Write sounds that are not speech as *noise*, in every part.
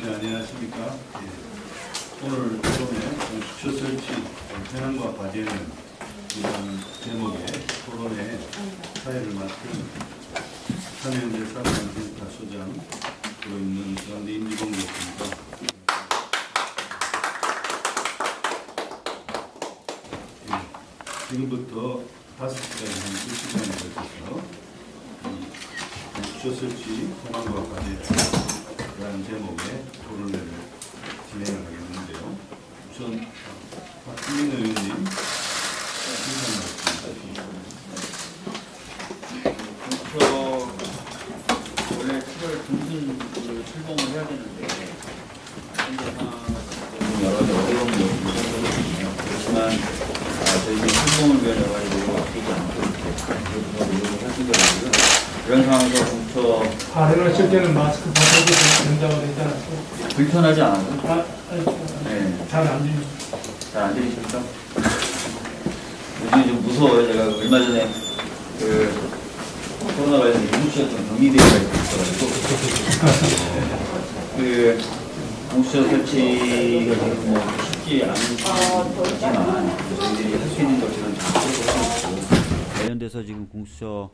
네, 안녕하십니까. 예. 오늘 토론회 공수처 설치 현황과 과제는 이런 제목의 토론회 사회를 맡은 삼현재 사관센터 소장으로 있는 가운데 임지봉 교수입니다. 예. 지금부터 다섯 시간 한두 시간에 걸쳐서 이 공수처 설치 현황과 과제 라는 제목의 토론회를 진행을 하겠는데요. 우선 박주민 의원님 인사 말씀 저 원래 7월 중순으로 출범을 해야 되는데 현재 상황은 여러 가지 어려움이 있거든요. 그렇지만 아, 저희 출범을 위한 여러 가지 노력을 아끼지 않고 이렇게 노력을 하시더라고요. 이런 상황에서 공처 발언을 하실 때는 마스크 벗어도 된다고 되지 않았어요? 불편하지 않아요? 아, 아니, 네. 잘안 들리죠. 잘 안 들리십니까? 요즘에 좀 무서워요. 제가 얼마 전에 그 코로나 관련해서 공수처였던 경리대회가 있어가지고 그 공수처 설치가 지금 뭐 쉽지 않지만 저희들이 할 수 있는 것들은 다 하고 있고 관련돼서 지금 공수처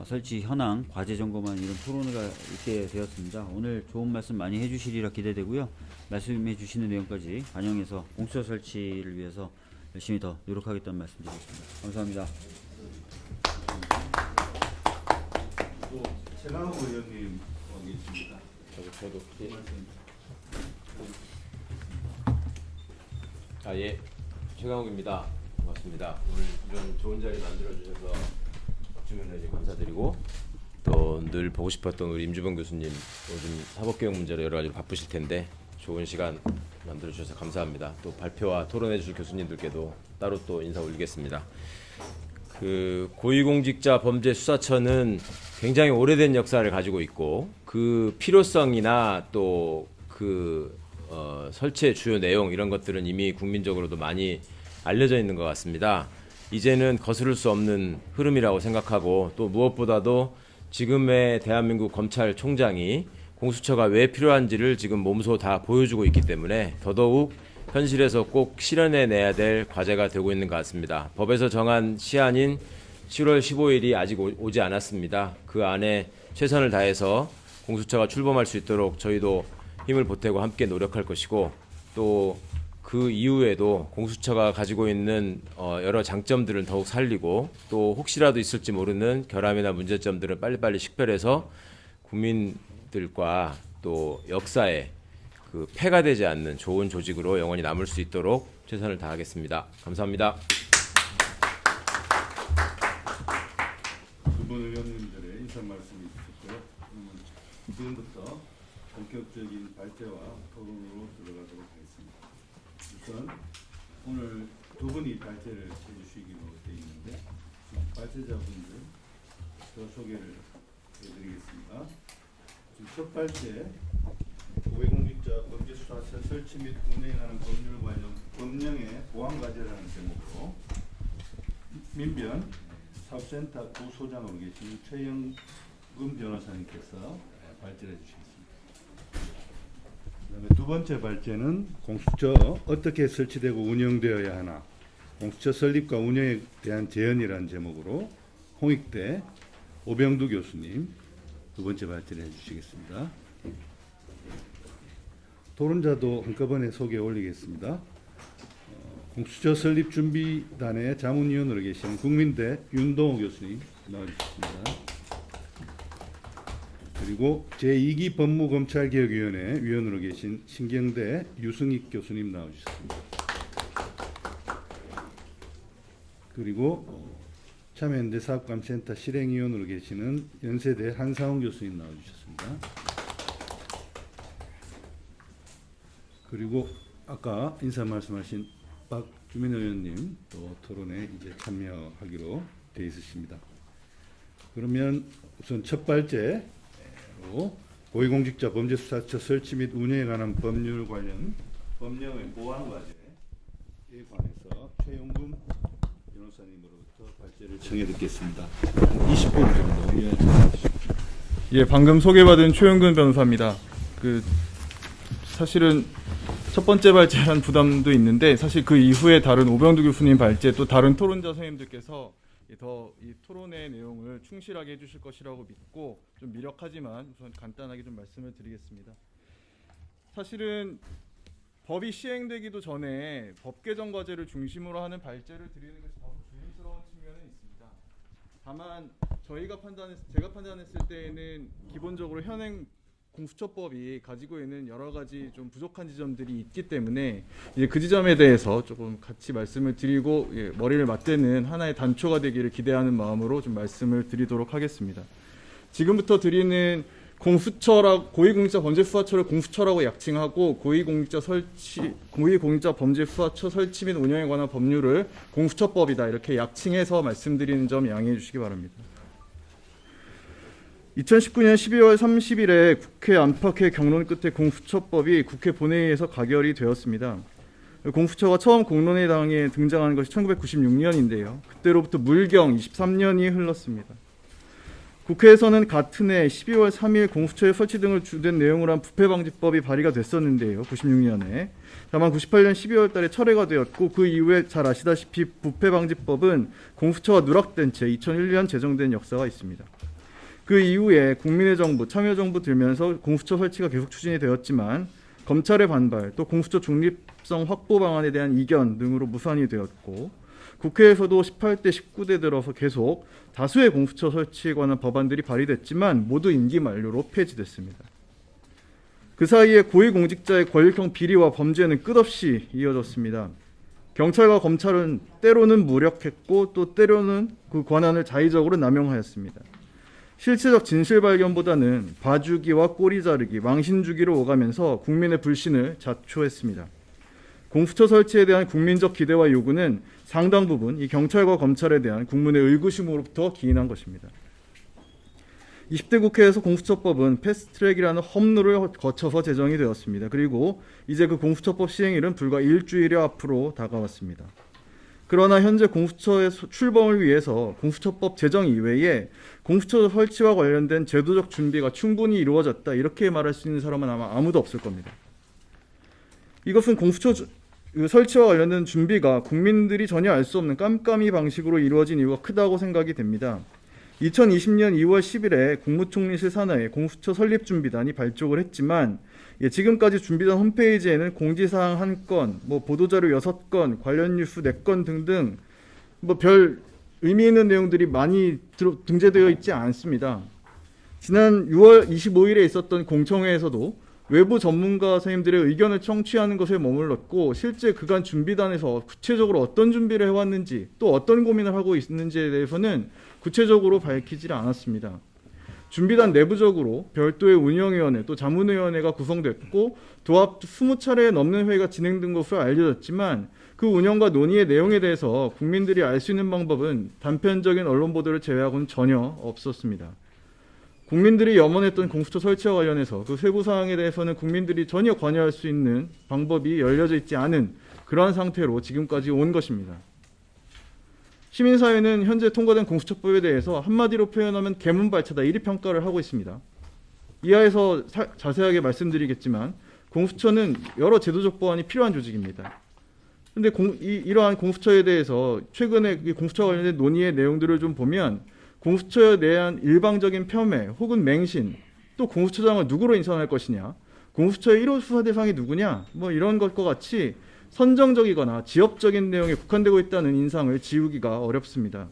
어, 설치 현황, 과제 점검안 이런 토론회가 있게 되었습니다. 오늘 좋은 말씀 많이 해주시리라 기대되고요. 말씀해 주시는 내용까지 반영해서 공수처 설치를 위해서 열심히 더 노력하겠다는 말씀 드리겠습니다. 감사합니다. 또 최강욱 의원님 와 계십니다. 저도 저도 예. 말씀. 아 예. 최강욱입니다. 반갑습니다. 오늘 이런 좋은 자리 만들어 주셔서 박 주민 의원님 감사드리고 또 늘 보고 싶었던 우리 임주범 교수님 요즘 사법개혁 문제로 여러 가지로 바쁘실 텐데 좋은 시간 만들어 주셔서 감사합니다. 또 발표와 토론해 주실 교수님들께도 따로 또 인사 올리겠습니다. 그 고위공직자 범죄 수사처는 굉장히 오래된 역사를 가지고 있고 그 필요성이나 또그 어, 설치의 주요 내용 이런 것들은 이미 국민적으로도 많이 알려져 있는 것 같습니다. 이제는 거스를 수 없는 흐름이라고 생각하고 또 무엇보다도 지금의 대한민국 검찰총장이 공수처가 왜 필요한지를 지금 몸소 다 보여주고 있기 때문에 더더욱 현실에서 꼭 실현해 내야 될 과제가 되고 있는 것 같습니다. 법에서 정한 시한인 7월 15일이 아직 오- 오지 않았습니다. 그 안에 최선을 다해서 공수처가 출범할 수 있도록 저희도 힘을 보태고 함께 노력할 것이고 또 그 이후에도 공수처가 가지고 있는 어, 여러 장점들을 더욱 살리고 또 혹시라도 있을지 모르는 결함이나 문제점들을 빨리빨리 식별해서 국민들과 또 역사에 그 폐가 되지 않는 좋은 조직으로 영원히 남을 수 있도록 최선을 다하겠습니다. 감사합니다. 두 분 의원님들의 인사 말씀이. 그러면 지금부터 본격적인 발제와 토론으로 들어가도록 하겠습니다. 우선 오늘 두 분이 발제를 해주시기로 되어 있는데 지금 발제자분들 저 소개를 해드리겠습니다. 첫 발제 고위공직자 범죄수사처 설치 및 운행하는 법률 관련 법령의 보완 과제라는 제목으로 민변 사업센터 부소장으로 계신 최영금 변호사님께서 발제해 주시겠습니다. 그다음에 두 번째 발제는 공수처 어떻게 설치되고 운영되어야 하나 공수처 설립과 운영에 대한 제언이라는 제목으로 홍익대 오병두 교수님 두 번째 발제를 해주시겠습니다. 토론자도 한꺼번에 소개 올리겠습니다. 공수처 설립 준비단의 자문위원으로 계신 국민대 윤동호 교수님 나와주셨습니다. 그리고 제2기 법무검찰개혁위원회 위원으로 계신 신경대 유승익 교수님 나와주셨습니다. 그리고 어, 참여연대 사업감센터 실행위원으로 계시는 연세대 한상훈 교수님 나와주셨습니다. 그리고 아까 인사 말씀하신 박주민 의원님 또 토론에 이제 참여하기로 돼 있으십니다. 그러면 우선 첫발 제로 고위공직자 범죄수사처 설치 및 운영에 관한 법률 관련 법령의 보완 과제에 관해서 최용금 변호사님으로부터 발제를 청해 듣겠습니다. 20분 정도 주십시오. 예, 방금 소개받은 최영근 변호사입니다. 그 사실은 첫 번째 발제한 부담도 있는데 사실 그 이후에 다른 오병두 교수님 발제 또 다른 토론자 선생님들께서 더 이 토론의 내용을 충실하게 해주실 것이라고 믿고 좀 미력하지만 우선 간단하게 좀 말씀을 드리겠습니다. 사실은 법이 시행되기도 전에 법 개정 과제를 중심으로 하는 발제를 드리는 것이 다소 조심스러운 측면은 있습니다. 다만 저희가 판단했 제가 판단했을 때에는 기본적으로 현행 공수처법이 가지고 있는 여러 가지 좀 부족한 지점들이 있기 때문에 이제 그 지점에 대해서 조금 같이 말씀을 드리고 예, 머리를 맞대는 하나의 단초가 되기를 기대하는 마음으로 좀 말씀을 드리도록 하겠습니다. 지금부터 드리는 공수처라 고위공직자 범죄 수사처를 공수처라고 약칭하고 고위공직자 설치 고위공직자 범죄 수사처 설치 및 운영에 관한 법률을 공수처법이다 이렇게 약칭해서 말씀드리는 점 양해해 주시기 바랍니다. 2019년 12월 30일에 국회 안팎의 경론 끝에 공수처법이 국회 본회의에서 가결이 되었습니다. 공수처가 처음 공론회당에 등장한 것이 1996년인데요. 그때로부터 물경 23년이 흘렀습니다. 국회에서는 같은 해 12월 3일 공수처의 설치 등을 주된 내용으로 한 부패방지법이 발의가 됐었는데요. 96년에. 다만 98년 12월 달에 철회가 되었고 그 이후에 잘 아시다시피 부패방지법은 공수처가 누락된 채 2001년 제정된 역사가 있습니다. 그 이후에 국민의 정부, 참여정부 들면서 공수처 설치가 계속 추진이 되었지만 검찰의 반발, 또 공수처 중립성 확보 방안에 대한 이견 등으로 무산이 되었고 국회에서도 18대 19대 들어서 계속 다수의 공수처 설치에 관한 법안들이 발의됐지만 모두 임기 만료로 폐지됐습니다. 그 사이에 고위공직자의 권력형 비리와 범죄는 끝없이 이어졌습니다. 경찰과 검찰은 때로는 무력했고 또 때로는 그 권한을 자의적으로 남용하였습니다. 실체적 진실 발견보다는 봐주기와 꼬리 자르기, 망신 주기로 오가면서 국민의 불신을 자초했습니다. 공수처 설치에 대한 국민적 기대와 요구는 상당 부분 이 경찰과 검찰에 대한 국민의 의구심으로부터 기인한 것입니다. 20대 국회에서 공수처법은 패스트트랙이라는 험로를 거쳐서 제정이 되었습니다. 그리고 이제 그 공수처법 시행일은 불과 일주일여 앞으로 다가왔습니다. 그러나 현재 공수처의 소- 출범을 위해서 공수처법 제정 이외에 공수처 설치와 관련된 제도적 준비가 충분히 이루어졌다 이렇게 말할 수 있는 사람은 아마 아무도 없을 겁니다. 이것은 공수처 주- 그 설치와 관련된 준비가 국민들이 전혀 알 수 없는 깜깜이 방식으로 이루어진 이유가 크다고 생각이 됩니다. 2020년 2월 10일에 국무총리실 산하에 공수처 설립 준비단이 발족을 했지만 예, 지금까지 준비단 홈페이지에는 공지사항 한 건, 뭐 보도자료 여섯 건, 관련 뉴스 네건 등등 뭐 별 의미 있는 내용들이 많이 등재되어 있지 않습니다. 지난 6월 25일에 있었던 공청회에서도 외부 전문가 선생님들의 의견을 청취하는 것에 머물렀고 실제 그간 준비단에서 구체적으로 어떤 준비를 해왔는지 또 어떤 고민을 하고 있는지에 대해서는 구체적으로 밝히질 않았습니다. 준비단 내부적으로 별도의 운영위원회 또 자문위원회가 구성됐고 도합 20차례에 넘는 회의가 진행된 것으로 알려졌지만 그 운영과 논의의 내용에 대해서 국민들이 알 수 있는 방법은 단편적인 언론 보도를 제외하고는 전혀 없었습니다. 국민들이 염원했던 공수처 설치와 관련해서 그 세부 사항에 대해서는 국민들이 전혀 관여할 수 있는 방법이 열려져 있지 않은 그러한 상태로 지금까지 온 것입니다. 시민사회는 현재 통과된 공수처법에 대해서 한마디로 표현하면 개문발차다 이리 평가를 하고 있습니다. 이하에서 사- 자세하게 말씀드리겠지만 공수처는 여러 제도적 보완이 필요한 조직입니다. 근데 공, 이, 이러한 공수처에 대해서 최근에 이 공수처 관련된 논의의 내용들을 좀 보면 공수처에 대한 일방적인 폄훼 혹은 맹신 또 공수처장을 누구로 인선할 것이냐 공수처의 1호 수사 대상이 누구냐 뭐 이런 것과 같이 선정적이거나 지역적인 내용에 국한되고 있다는 인상을 지우기가 어렵습니다.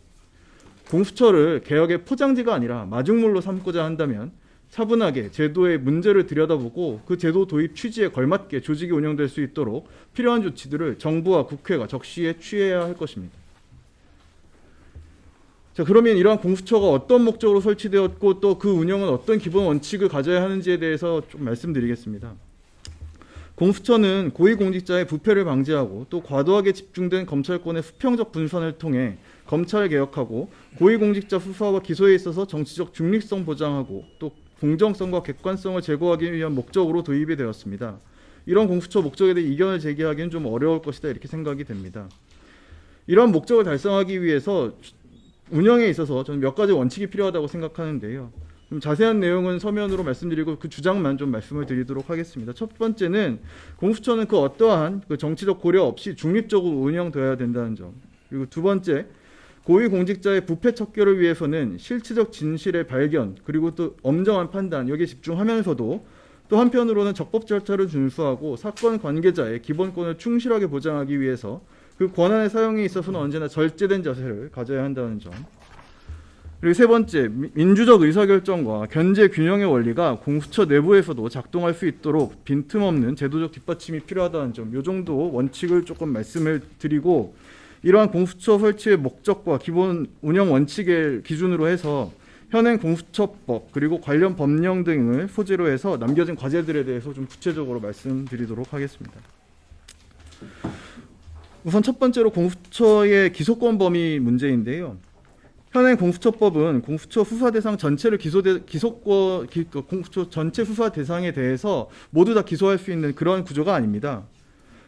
공수처를 개혁의 포장지가 아니라 마중물로 삼고자 한다면 차분하게 제도의 문제를 들여다보고 그 제도 도입 취지에 걸맞게 조직이 운영될 수 있도록 필요한 조치들을 정부와 국회가 적시에 취해야 할 것입니다. 자, 그러면 이러한 공수처가 어떤 목적으로 설치되었고 또 그 운영은 어떤 기본 원칙을 가져야 하는지에 대해서 좀 말씀드리겠습니다. 공수처는 고위공직자의 부패를 방지하고 또 과도하게 집중된 검찰권의 수평적 분산을 통해 검찰을 개혁하고 고위공직자 수사와 기소에 있어서 정치적 중립성 보장하고 또 공정성과 객관성을 제고하기 위한 목적으로 도입이 되었습니다. 이런 공수처 목적에 대해 이견을 제기하기는 좀 어려울 것이다 이렇게 생각이 됩니다. 이러한 목적을 달성하기 위해서 운영에 있어서 저는 몇 가지 원칙이 필요하다고 생각하는데요. 좀 자세한 내용은 서면으로 말씀드리고 그 주장만 좀 말씀을 드리도록 하겠습니다. 첫 번째는 공수처는 그 어떠한 그 정치적 고려 없이 중립적으로 운영되어야 된다는 점. 그리고 두 번째, 고위공직자의 부패 척결을 위해서는 실체적 진실의 발견 그리고 또 엄정한 판단 여기에 집중하면서도 또 한편으로는 적법 절차를 준수하고 사건 관계자의 기본권을 충실하게 보장하기 위해서 그 권한의 사용에 있어서는 언제나 절제된 자세를 가져야 한다는 점. 그리고 세 번째, 미- 민주적 의사결정과 견제 균형의 원리가 공수처 내부에서도 작동할 수 있도록 빈틈없는 제도적 뒷받침이 필요하다는 점. 요 정도 원칙을 조금 말씀을 드리고 이러한 공수처 설치의 목적과 기본 운영 원칙을 기준으로 해서 현행 공수처법 그리고 관련 법령 등을 소재로 해서 남겨진 과제들에 대해서 좀 구체적으로 말씀드리도록 하겠습니다. 우선 첫 번째로 공수처의 기소권 범위 문제인데요. 현행 공수처법은 공수처 수사 대상 전체를 기소 대, 기소권 기, 그 공수처 전체 수사 대상에 대해서 모두 다 기소할 수 있는 그런 구조가 아닙니다.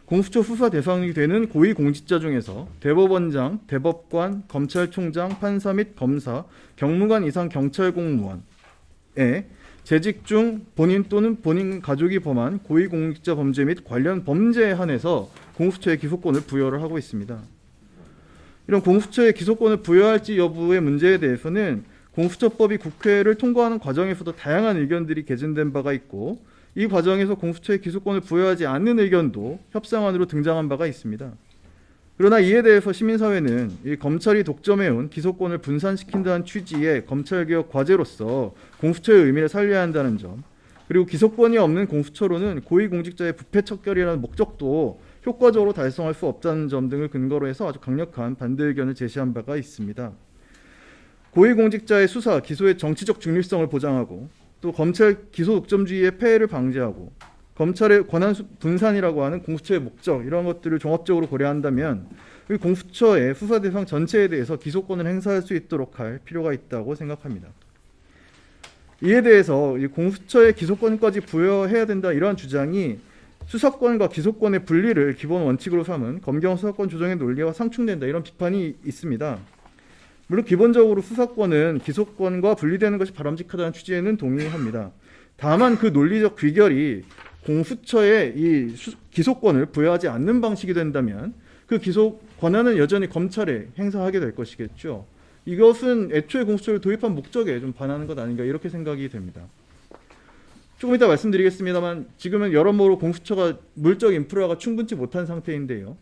공수처 수사 대상이 되는 고위 공직자 중에서 대법원장, 대법관, 검찰총장, 판사 및 검사, 경무관 이상 경찰 공무원에 재직 중 본인 또는 본인 가족이 범한 고위 공직자 범죄 및 관련 범죄에 한해서 공수처의 기소권을 부여를 하고 있습니다. 이런 공수처의 기소권을 부여할지 여부의 문제에 대해서는 공수처법이 국회를 통과하는 과정에서도 다양한 의견들이 개진된 바가 있고 이 과정에서 공수처의 기소권을 부여하지 않는 의견도 협상안으로 등장한 바가 있습니다. 그러나 이에 대해서 시민사회는 이 검찰이 독점해온 기소권을 분산시킨다는 취지의 검찰개혁 과제로서 공수처의 의미를 살려야 한다는 점 그리고 기소권이 없는 공수처로는 고위공직자의 부패 척결이라는 목적도 효과적으로 달성할 수 없다는 점 등을 근거로 해서 아주 강력한 반대 의견을 제시한 바가 있습니다. 고위공직자의 수사, 기소의 정치적 중립성을 보장하고 또 검찰 기소 독점주의의 폐해를 방지하고 검찰의 권한 수- 분산이라고 하는 공수처의 목적 이런 것들을 종합적으로 고려한다면 이 공수처의 수사 대상 전체에 대해서 기소권을 행사할 수 있도록 할 필요가 있다고 생각합니다. 이에 대해서 이 공수처의 기소권까지 부여해야 된다 이러한 주장이 수사권과 기소권의 분리를 기본 원칙으로 삼은 검경 수사권 조정의 논리와 상충된다 이런 비판이 있습니다. 물론 기본적으로 수사권은 기소권과 분리되는 것이 바람직하다는 취지에는 동의합니다. 다만 그 논리적 귀결이 공수처에 이 수- 기소권을 부여하지 않는 방식이 된다면 그 기소 권한은 여전히 검찰에 행사하게 될 것이겠죠. 이것은 애초에 공수처를 도입한 목적에 좀 반하는 것 아닌가 이렇게 생각이 됩니다. 조금 이따 말씀드리겠습니다만 지금은 여러모로 공수처가 물적 인프라가 충분치 못한 상태인데요.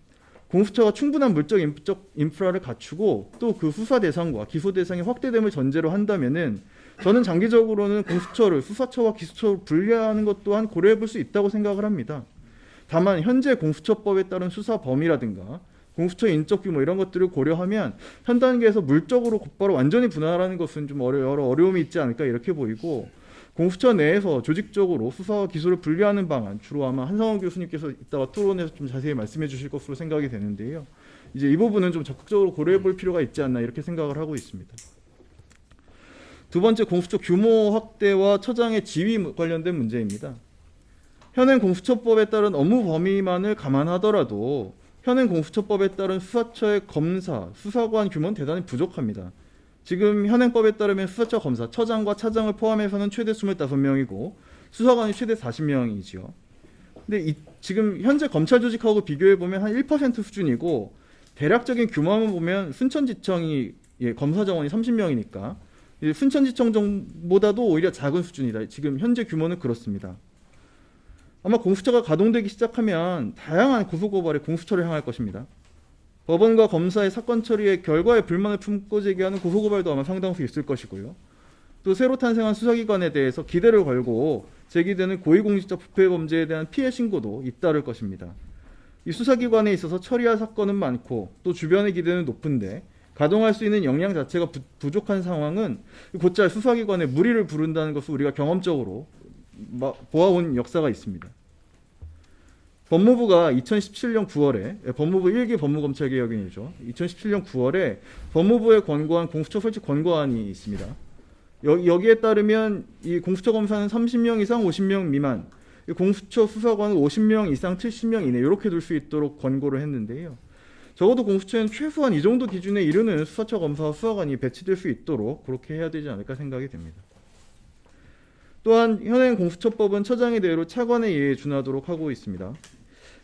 공수처가 충분한 물적 인적 인프라를 갖추고 또 그 수사 대상과 기소 대상이 확대됨을 전제로 한다면은 저는 장기적으로는 공수처를 수사처와 기소처로 분리하는 것 또한 고려해 볼 수 있다고 생각을 합니다. 다만 현재 공수처법에 따른 수사 범위라든가 공수처 인적 규모 이런 것들을 고려하면 현 단계에서 물적으로 곧바로 완전히 분할하는 것은 좀 어려, 여러 어려움이 있지 않을까 이렇게 보이고 공수처 내에서 조직적으로 수사와 기소를 분리하는 방안 주로 아마 한상원 교수님께서 이따가 토론에서 좀 자세히 말씀해 주실 것으로 생각이 되는데요. 이제 이 부분은 좀 적극적으로 고려해 볼 필요가 있지 않나 이렇게 생각을 하고 있습니다. 두 번째 공수처 규모 확대와 처장의 지위 관련된 문제입니다. 현행 공수처법에 따른 업무 범위만을 감안하더라도 현행 공수처법에 따른 수사처의 검사, 수사관 규모는 대단히 부족합니다. 지금 현행법에 따르면 수사처 검사, 처장과 차장을 포함해서는 최대 25명이고 수사관이 최대 40명이지요. 근데 이, 지금 현재 검찰 조직하고 비교해 보면 한 1% 수준이고 대략적인 규모만 보면 순천지청이 예, 검사 정원이 30명이니까 순천지청 정보다도 오히려 작은 수준이다. 지금 현재 규모는 그렇습니다. 아마 공수처가 가동되기 시작하면 다양한 고소고발에 공수처를 향할 것입니다. 법원과 검사의 사건 처리의 결과에 불만을 품고 제기하는 고소고발도 아마 상당수 있을 것이고요. 또 새로 탄생한 수사기관에 대해서 기대를 걸고 제기되는 고위공직자 부패 범죄에 대한 피해 신고도 잇따를 것입니다. 이 수사기관에 있어서 처리할 사건은 많고 또 주변의 기대는 높은데 가동할 수 있는 역량 자체가 부, 부족한 상황은 곧잘 수사기관에 무리를 부른다는 것을 우리가 경험적으로 마- 보아온 역사가 있습니다. 법무부가 2017년 9월에 예, 법무부 1기 법무검찰개혁위원회죠. 2017년 9월에 법무부에 권고한 공수처 설치 권고안이 있습니다. 여, 여기에 따르면 이 공수처 검사는 30명 이상 50명 미만, 이 공수처 수사관은 50명 이상 70명 이내 이렇게 둘 수 있도록 권고를 했는데요. 적어도 공수처는 최소한 이 정도 기준에 이르는 수사처 검사와 수사관이 배치될 수 있도록 그렇게 해야 되지 않을까 생각이 됩니다. 또한 현행 공수처법은 처장의 대로 차관의 예에 준하도록 하고 있습니다.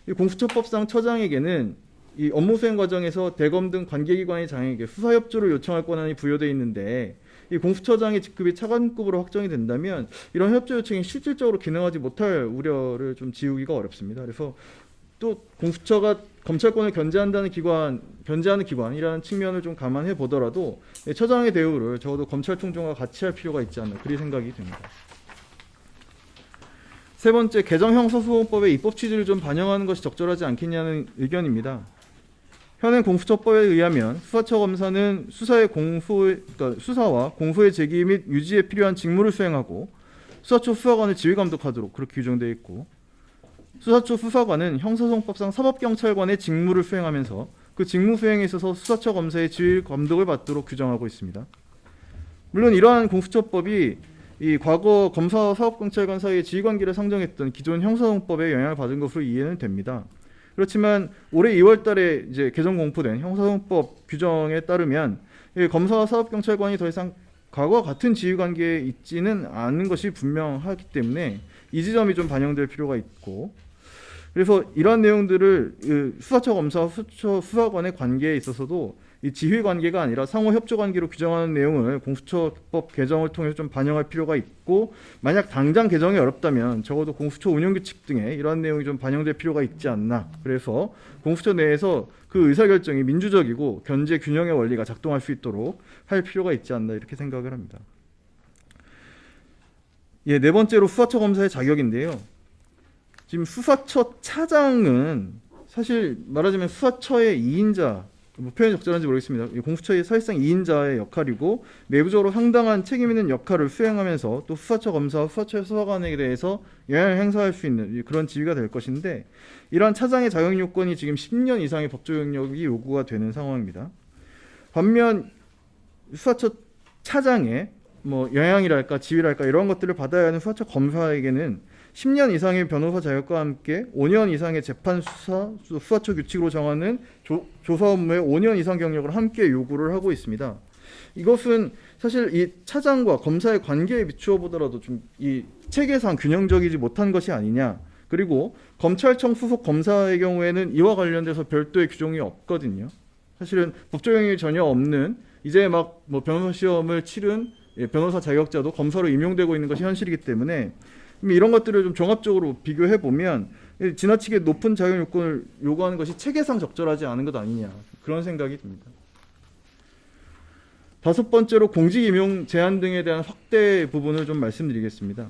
이 공수처법상 처장에게는 이 업무 수행 과정에서 대검 등 관계기관의 장에게 수사 협조를 요청할 권한이 부여되어 있는데 이 공수처장의 직급이 차관급으로 확정이 된다면 이런 협조 요청이 실질적으로 기능하지 못할 우려를 좀 지우기가 어렵습니다. 그래서 또 공수처가 검찰권을 견제한다는 기관, 견제하는 기관이라는 측면을 좀 감안해 보더라도 이 처장의 대우를 적어도 검찰총장과 같이 할 필요가 있지 않나 그리 생각이 듭니다. 세 번째 개정 형사소송법의 입법 취지를 좀 반영하는 것이 적절하지 않겠냐는 의견입니다. 현행 공수처법에 의하면 수사처 검사는 수사의 공소, 그러니까 수사와 공소의 제기 및 유지에 필요한 직무를 수행하고 수사처 수사관을 지휘 감독하도록 그렇게 규정되어 있고 수사처 수사관은 형사소송법상 사법경찰관의 직무를 수행하면서 그 직무 수행에 있어서 수사처 검사의 지휘 감독을 받도록 규정하고 있습니다. 물론 이러한 공수처법이 이 과거 검사 사법경찰관 사이의 지휘관계를 상정했던 기존 형사소송법에 영향을 받은 것으로 이해는 됩니다. 그렇지만 올해 2월 달에 이제 개정 공포된 형사소송법 규정에 따르면 이 검사와 사법경찰관이 더 이상 과거와 같은 지휘관계에 있지는 않은 것이 분명하기 때문에 이 지점이 좀 반영될 필요가 있고 그래서 이러한 내용들을 그 수사처 검사와 수사관의 관계에 있어서도 이 지휘 관계가 아니라 상호 협조 관계로 규정하는 내용을 공수처법 개정을 통해서 좀 반영할 필요가 있고 만약 당장 개정이 어렵다면 적어도 공수처 운영 규칙 등에 이러한 내용이 좀 반영될 필요가 있지 않나. 그래서 공수처 내에서 그 의사 결정이 민주적이고 견제 균형의 원리가 작동할 수 있도록 할 필요가 있지 않나 이렇게 생각을 합니다. 예, 네 번째로 수사처 검사의 자격인데요. 지금 수사처 차장은 사실 말하자면 수사처의 2인자 뭐 표현이 적절한지 모르겠습니다. 이 공수처의 사실상 2인자의 역할이고 내부적으로 상당한 책임 있는 역할을 수행하면서 또 수사처 검사와 수사처 수사관에 대해서 영향을 행사할 수 있는 그런 지위가 될 것인데 이러한 차장의 자격 요건이 지금 10년 이상의 법조 영역이 요구가 되는 상황입니다. 반면 수사처 차장의 뭐 영향이랄까 지위랄까 이런 것들을 받아야 하는 수사처 검사에게는 10년 이상의 변호사 자격과 함께 5년 이상의 재판 수사 수사처 규칙으로 정하는 조, 조사 업무에 5년 이상 경력을 함께 요구를 하고 있습니다. 이것은 사실 이 차장과 검사의 관계에 비추어 보더라도 좀 이 체계상 균형적이지 못한 것이 아니냐. 그리고 검찰청 수속 검사의 경우에는 이와 관련돼서 별도의 규정이 없거든요. 사실은 법적 영향이 전혀 없는 이제 막 뭐 변호사 시험을 치른 예, 변호사 자격자도 검사로 임용되고 있는 것이 현실이기 때문에 이런 것들을 좀 종합적으로 비교해 보면 지나치게 높은 자격 요건을 요구하는 것이 체계상 적절하지 않은 것 아니냐 그런 생각이 듭니다. 다섯 번째로 공직 임용 제한 등에 대한 확대 부분을 좀 말씀드리겠습니다.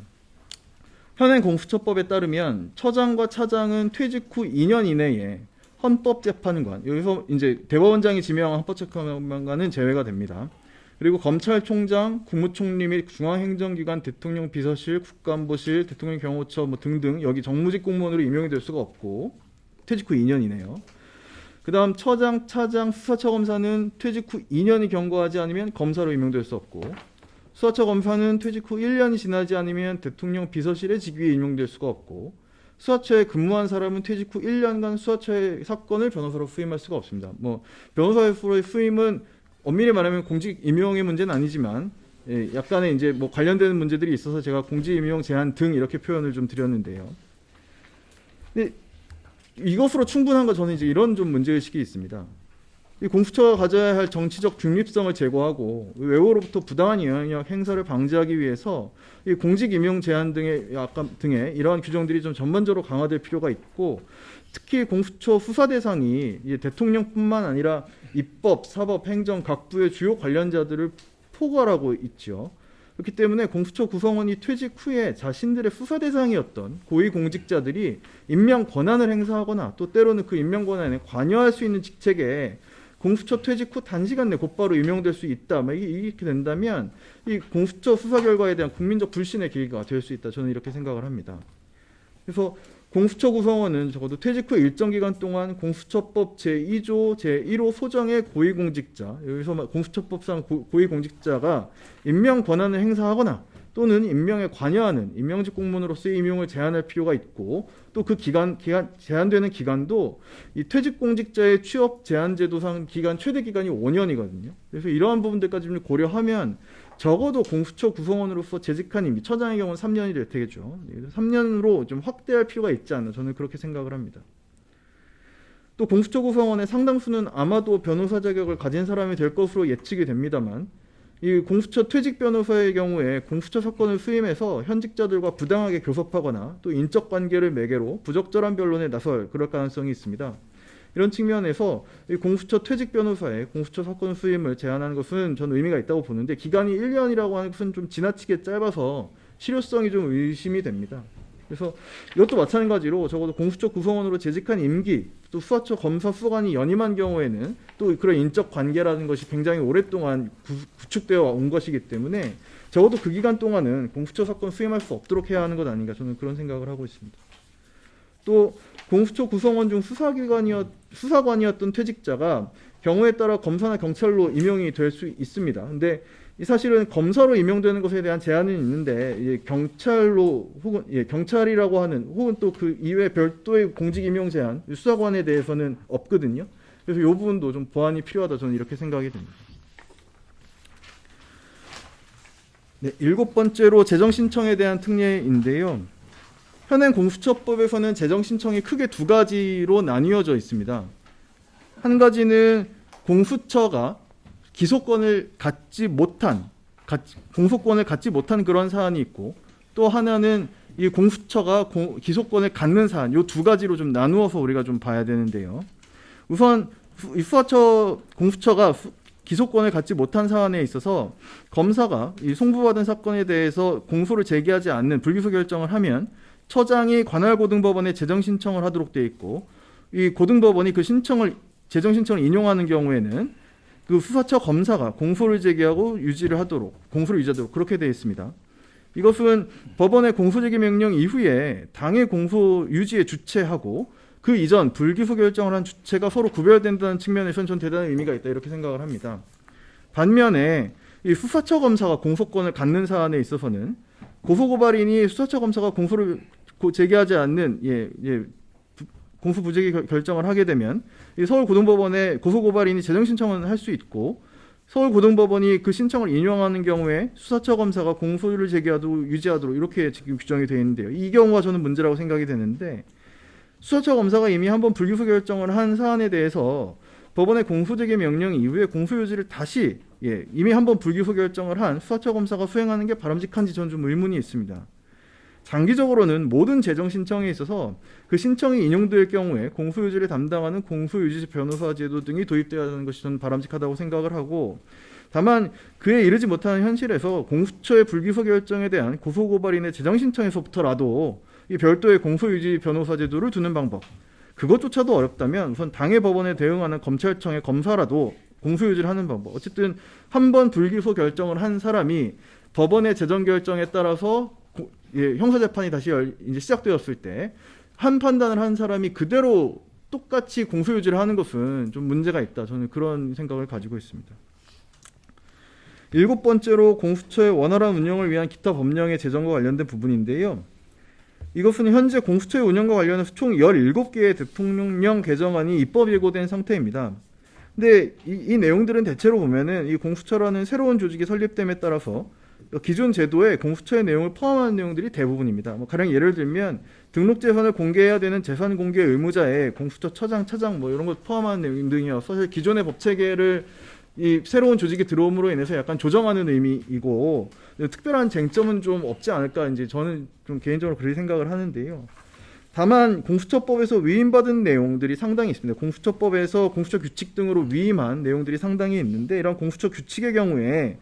현행 공수처법에 따르면 처장과 차장은 퇴직 후 2년 이내에 헌법재판관 여기서 이제 대법원장이 지명한 헌법재판관은 제외가 됩니다. 그리고 검찰총장, 국무총리 및 중앙행정기관 대통령 비서실, 국가안보실, 대통령 경호처 뭐 등등 여기 정무직 공무원으로 임용이 될 수가 없고 퇴직 후 2년이네요. 그 다음 처장, 차장, 수사처 검사는 퇴직 후 2년이 경과하지 않으면 검사로 임용될 수 없고 수사처 검사는 퇴직 후 1년이 지나지 않으면 대통령 비서실의 직위에 임용될 수가 없고 수사처에 근무한 사람은 퇴직 후 1년간 수사처의 사건을 변호사로 수임할 수가 없습니다. 뭐 변호사로의 수임은 엄밀히 말하면 공직 임용의 문제는 아니지만 예, 약간의 이제 뭐 관련되는 문제들이 있어서 제가 공직 임용 제한 등 이렇게 표현을 좀 드렸는데요. 근데 이것으로 충분한 거 저는 이제 이런 좀 문제 의식이 있습니다. 이 공수처가 가져야 할 정치적 중립성을 제고하고 외부로부터 부당한 영향력 행사를 방지하기 위해서 이 공직 임용 제한 등의 약간 등의 이러한 규정들이 좀 전반적으로 강화될 필요가 있고 특히 공수처 수사 대상이 대통령뿐만 아니라 입법, 사법, 행정 각 부의 주요 관련자들을 포괄하고 있죠. 그렇기 때문에 공수처 구성원이 퇴직 후에 자신들의 수사 대상이었던 고위 공직자들이 임명 권한을 행사하거나 또 때로는 그 임명 권한에 관여할 수 있는 직책에 공수처 퇴직 후 단시간 내 곧바로 임용될 수 있다. 막 이렇게 된다면 이 공수처 수사 결과에 대한 국민적 불신의 계기가 될 수 있다. 저는 이렇게 생각을 합니다. 그래서 공수처 구성원은 적어도 퇴직 후 일정 기간 동안 공수처법 제2조 제1호 소정의 고위공직자 여기서 공수처법상 고, 고위공직자가 임명 권한을 행사하거나 또는 임명에 관여하는 임명직 공무원으로서의 임용을 제한할 필요가 있고 또 그 기간, 기간 제한되는 기간도 이 퇴직 공직자의 취업 제한 제도상 기간 최대 기간이 5년이거든요. 그래서 이러한 부분들까지 좀 고려하면 적어도 공수처 구성원으로서 재직한 임기 처장의 경우는 3년이 될 테겠죠. 3년으로 좀 확대할 필요가 있지 않나 저는 그렇게 생각을 합니다. 또 공수처 구성원의 상당수는 아마도 변호사 자격을 가진 사람이 될 것으로 예측이 됩니다만 이 공수처 퇴직 변호사의 경우에 공수처 사건을 수임해서 현직자들과 부당하게 교섭하거나 또 인적 관계를 매개로 부적절한 변론에 나설 그럴 가능성이 있습니다. 이런 측면에서 이 공수처 퇴직 변호사의 공수처 사건 수임을 제한하는 것은 저는 의미가 있다고 보는데 기간이 1년이라고 하는 것은 좀 지나치게 짧아서 실효성이 좀 의심이 됩니다. 그래서 이것도 마찬가지로 적어도 공수처 구성원으로 재직한 임기 또 수사처 검사 수관이 연임한 경우에는 또 그런 인적 관계라는 것이 굉장히 오랫동안 구, 구축되어 온 것이기 때문에 적어도 그 기간 동안은 공수처 사건 수임할 수 없도록 해야 하는 것 아닌가 저는 그런 생각을 하고 있습니다. 또 공수처 구성원 중 수사기관이었 수사관이었던 퇴직자가 경우에 따라 검사나 경찰로 임용이 될 수 있습니다. 근데 이 사실은 검사로 임용되는 것에 대한 제한은 있는데 이 경찰로 혹은 예, 경찰이라고 하는 혹은 또 그 이외 별도의 공직 임용 제한 수사관에 대해서는 없거든요. 그래서 이 부분도 좀 보완이 필요하다 저는 이렇게 생각이 됩니다. 네, 일곱 번째로 재정 신청에 대한 특례인데요. 현행 공수처법에서는 재정 신청이 크게 두 가지로 나뉘어져 있습니다. 한 가지는 공수처가 기소권을 갖지 못한 갖- 공소권을 갖지 못한 그런 사안이 있고 또 하나는 이 공수처가 공- 기소권을 갖는 사안 요두 가지로 좀 나누어서 우리가 좀 봐야 되는데요. 우선 수- 이 수사처 공수처가 수- 기소권을 갖지 못한 사안에 있어서 검사가 이 송부받은 사건에 대해서 공소를 제기하지 않는 불기소 결정을 하면 처장이 관할 고등법원에 재정 신청을 하도록 돼 있고 이 고등법원이 그 신청을 재정 신청을 인용하는 경우에는 그 수사처 검사가 공소를 제기하고 유지를 하도록 공소를 유지하도록 그렇게 되어 있습니다. 이것은 법원의 공소제기 명령 이후에 당의 공소 유지에 주체하고 그 이전 불기소 결정을 한 주체가 서로 구별된다는 측면에서는 전 대단한 의미가 있다 이렇게 생각을 합니다. 반면에 이 수사처 검사가 공소권을 갖는 사안에 있어서는 고소고발인이 수사처 검사가 공소를 고- 제기하지 않는 예, 예, 부- 공소 부재기 결- 결정을 하게 되면 이 서울고등법원에 고소고발인이 재정 신청을 할 수 있고 서울고등법원이 그 신청을 인용하는 경우에 수사처 검사가 공소를 제기하도록 유지하도록 이렇게 규정이 되어 있는데요. 이 경우가 저는 문제라고 생각이 되는데 수사처 검사가 이미 한번 불기소 결정을 한 사안에 대해서 법원의 공소제기 명령 이후에 공소유지를 다시 예, 이미 한번 불기소 결정을 한 수사처 검사가 수행하는 게 바람직한지 저는 좀 의문이 있습니다. 장기적으로는 모든 재정 신청에 있어서 그 신청이 인용될 경우에 공소유지를 담당하는 공소유지 변호사 제도 등이 도입되어야 하는 것이 저는 바람직하다고 생각을 하고 다만 그에 이르지 못하는 현실에서 공수처의 불기소 결정에 대한 고소고발인의 재정 신청에서부터라도 이 별도의 공소유지 변호사 제도를 두는 방법 그것조차도 어렵다면 우선 당해 법원에 대응하는 검찰청의 검사라도 공소유지를 하는 방법. 어쨌든 한 번 불기소 결정을 한 사람이 법원의 재정 결정에 따라서 고- 예, 형사 재판이 다시 열, 이제 시작되었을 때 한 판단을 한 사람이 그대로 똑같이 공소유지를 하는 것은 좀 문제가 있다. 저는 그런 생각을 가지고 있습니다. 일곱 번째로 공수처의 원활한 운영을 위한 기타 법령의 제정과 관련된 부분인데요. 이것은 현재 공수처의 운영과 관련해서 총 17개의 대통령령 개정안이 입법 예고된 상태입니다. 근데 이, 이 내용들은 대체로 보면은 이 공수처라는 새로운 조직이 설립됨에 따라서 기존 제도에 공수처의 내용을 포함하는 내용들이 대부분입니다. 뭐 가령 예를 들면 등록 재산을 공개해야 되는 재산 공개 의무자에 공수처 처장, 차장 뭐 이런 것 포함하는 내용 등이어서 사실 기존의 법 체계를 이 새로운 조직이 들어옴으로 인해서 약간 조정하는 의미이고 특별한 쟁점은 좀 없지 않을까 이제 저는 좀 개인적으로 그렇게 생각을 하는데요. 다만 공수처법에서 위임받은 내용들이 상당히 있습니다. 공수처법에서 공수처 규칙 등으로 위임한 내용들이 상당히 있는데 이런 공수처 규칙의 경우에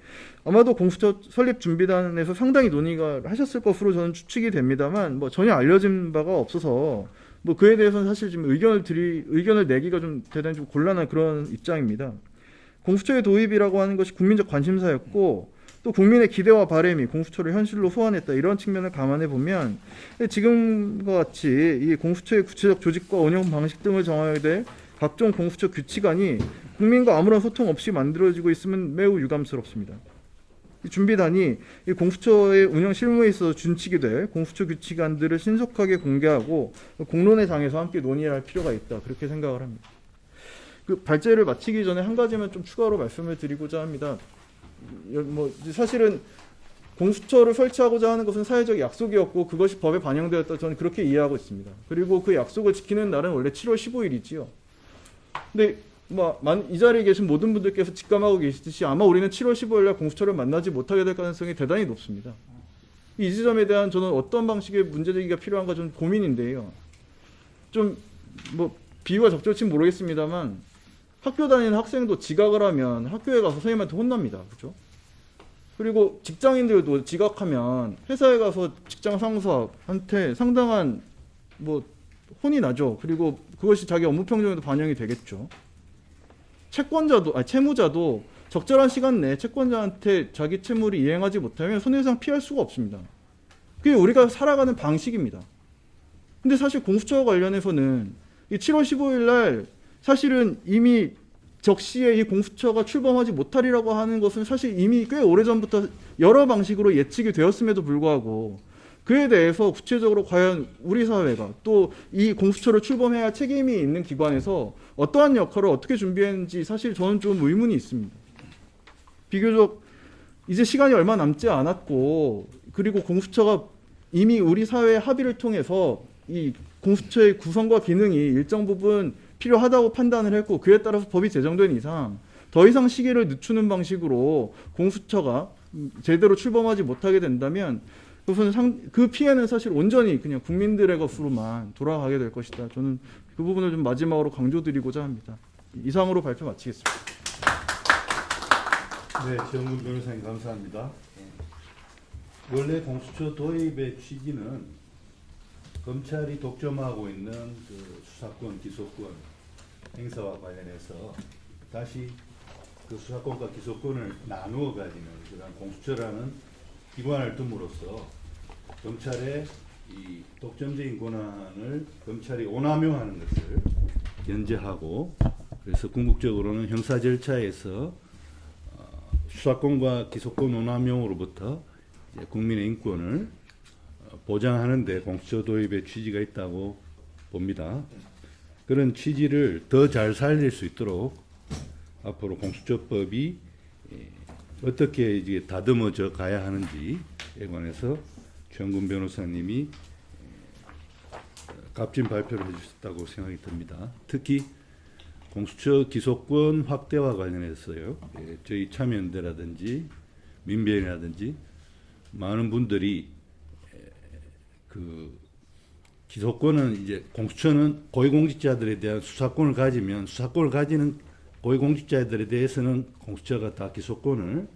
아마도 공수처 설립 준비단에서 상당히 논의가 하셨을 것으로 저는 추측이 됩니다만 뭐 전혀 알려진 바가 없어서 뭐 그에 대해서는 사실 지금 의견을 드리 의견을 내기가 좀 대단히 좀 곤란한 그런 입장입니다. 공수처의 도입이라고 하는 것이 국민적 관심사였고 또 국민의 기대와 바램이 공수처를 현실로 소환했다 이런 측면을 감안해 보면 지금과 같이 이 공수처의 구체적 조직과 운영 방식 등을 정하게 될 각종 공수처 규칙안이 국민과 아무런 소통 없이 만들어지고 있으면 매우 유감스럽습니다. 이 준비단이 이 공수처의 운영 실무에 있어서 준칙이 될 공수처 규칙안들을 신속하게 공개하고 공론의 장에서 함께 논의할 필요가 있다 그렇게 생각을 합니다. 그 발제를 마치기 전에 한 가지만 좀 추가로 말씀을 드리고자 합니다. 뭐 사실은 공수처를 설치하고자 하는 것은 사회적 약속이었고 그것이 법에 반영되었다 저는 그렇게 이해하고 있습니다. 그리고 그 약속을 지키는 날은 원래 7월 15일이지요. 근데 뭐이 자리에 계신 모든 분들께서 직감하고 계시듯이 아마 우리는 7월 15일 날 공수처를 만나지 못하게 될 가능성이 대단히 높습니다. 이 지점에 대한 저는 어떤 방식의 문제제기가 필요한가 좀 고민인데요. 좀 뭐 비유가 적절치 모르겠습니다만 학교 다니는 학생도 지각을 하면 학교에 가서 선생님한테 혼납니다. 그렇죠? 그리고 직장인들도 지각하면 회사에 가서 직장 상사한테 상당한 뭐 혼이 나죠. 그리고 그것이 자기 업무 평정에도 반영이 되겠죠. 채권자도 아 채무자도 적절한 시간 내에 채권자한테 자기 채무를 이행하지 못하면 손해배상 피할 수가 없습니다. 그게 우리가 살아가는 방식입니다. 근데 사실 공수처와 관련해서는 이 7월 15일 날 사실은 이미 적시에 이 공수처가 출범하지 못하리라고 하는 것은 사실 이미 꽤 오래전부터 여러 방식으로 예측이 되었음에도 불구하고 그에 대해서 구체적으로 과연 우리 사회가 또 이 공수처를 출범해야 할 책임이 있는 기관에서 어떠한 역할을 어떻게 준비했는지 사실 저는 좀 의문이 있습니다. 비교적 이제 시간이 얼마 남지 않았고 그리고 공수처가 이미 우리 사회의 합의를 통해서 이 공수처의 구성과 기능이 일정 부분 필요하다고 판단을 했고 그에 따라서 법이 제정된 이상 더 이상 시기를 늦추는 방식으로 공수처가 제대로 출범하지 못하게 된다면 그것은 상, 그 피해는 사실 온전히 그냥 국민들의 것으로만 돌아가게 될 것이다. 저는 그 부분을 좀 마지막으로 강조드리고자 합니다. 이상으로 발표 마치겠습니다. 네, 정근 변호사님 감사합니다. 원래 공수처 도입의 취지는 검찰이 독점하고 있는 그 수사권, 기소권 행사와 관련해서 다시 그 수사권과 기소권을 나누어 가지는 그런 공수처라는 기관을 둠으로써 검찰의 이 독점적인 권한을 검찰이 오남용하는 것을 견제하고 그래서 궁극적으로는 형사 절차에서 어, 수사권과 기소권 오남용으로부터 국민의 인권을 어, 보장하는 데 공수처 도입의 취지가 있다고 봅니다. 그런 취지를 더 잘 살릴 수 있도록 앞으로 공수처법이 예, 어떻게 이제 다듬어져 가야 하는지에 관해서 최영근 변호사님이 예, 값진 발표를 해주셨다고 생각이 듭니다. 특히 공수처 기소권 확대와 관련해서요. 예, 저희 참여연대라든지 민변이라든지 많은 분들이 에, 그 기소권은 이제 공수처는 고위공직자들에 대한 수사권을 가지면 수사권을 가지는 고위공직자들에 대해서는 공수처가 다 기소권을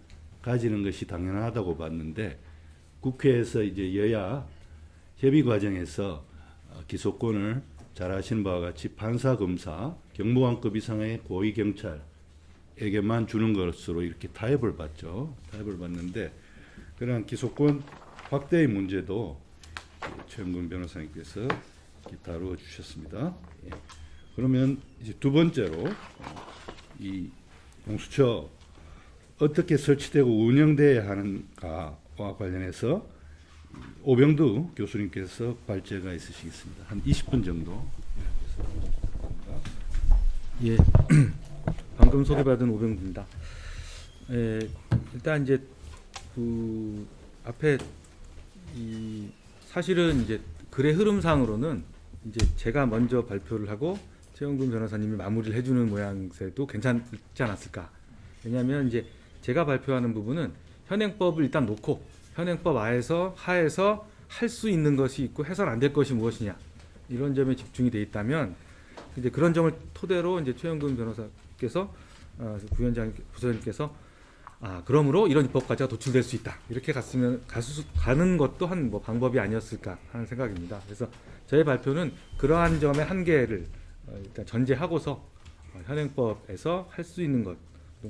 가지는 것이 당연하다고 봤는데 국회에서 이제 여야 협의 과정에서 어, 기소권을 잘 아시는 바와 같이 판사, 검사, 경무관급 이상의 고위 경찰에게만 주는 것으로 이렇게 타협을 받죠. 타협을 받는데 그러한 기소권 확대의 문제도 최영근 변호사님께서 다루어 주셨습니다. 예. 그러면 이제 두 번째로 어, 이 공수처 어떻게 설치되고 운영돼야 하는가와 관련해서 오병두 교수님께서 발제가 있으시겠습니다. 한 20분 정도. 예, *clears throat* 방금 소개받은 오병구입니다. 예, 일단 이제 그 앞에 이 사실은 이제 글의 흐름상으로는 이제 제가 먼저 발표를 하고 최영근 변호사님이 마무리를 해주는 모양새도 괜찮지 않았을까? 왜냐하면 이제 제가 발표하는 부분은 현행법을 일단 놓고 현행법 하에서 하에서 할 수 있는 것이 있고 해서는 안될 것이 무엇이냐 이런 점에 집중이 돼 있다면 이제 그런 점을 토대로 이제 최영근 변호사께서 어, 부위원장 부서장님께서 아 그러므로 이런 입법까지가 도출될 수 있다 이렇게 갔으면 가수, 가는 것도 한 뭐 방법이 아니었을까 하는 생각입니다. 그래서 저의 발표는 그러한 점의 한계를 어, 일단 전제하고서 어, 현행법에서 할 수 있는 것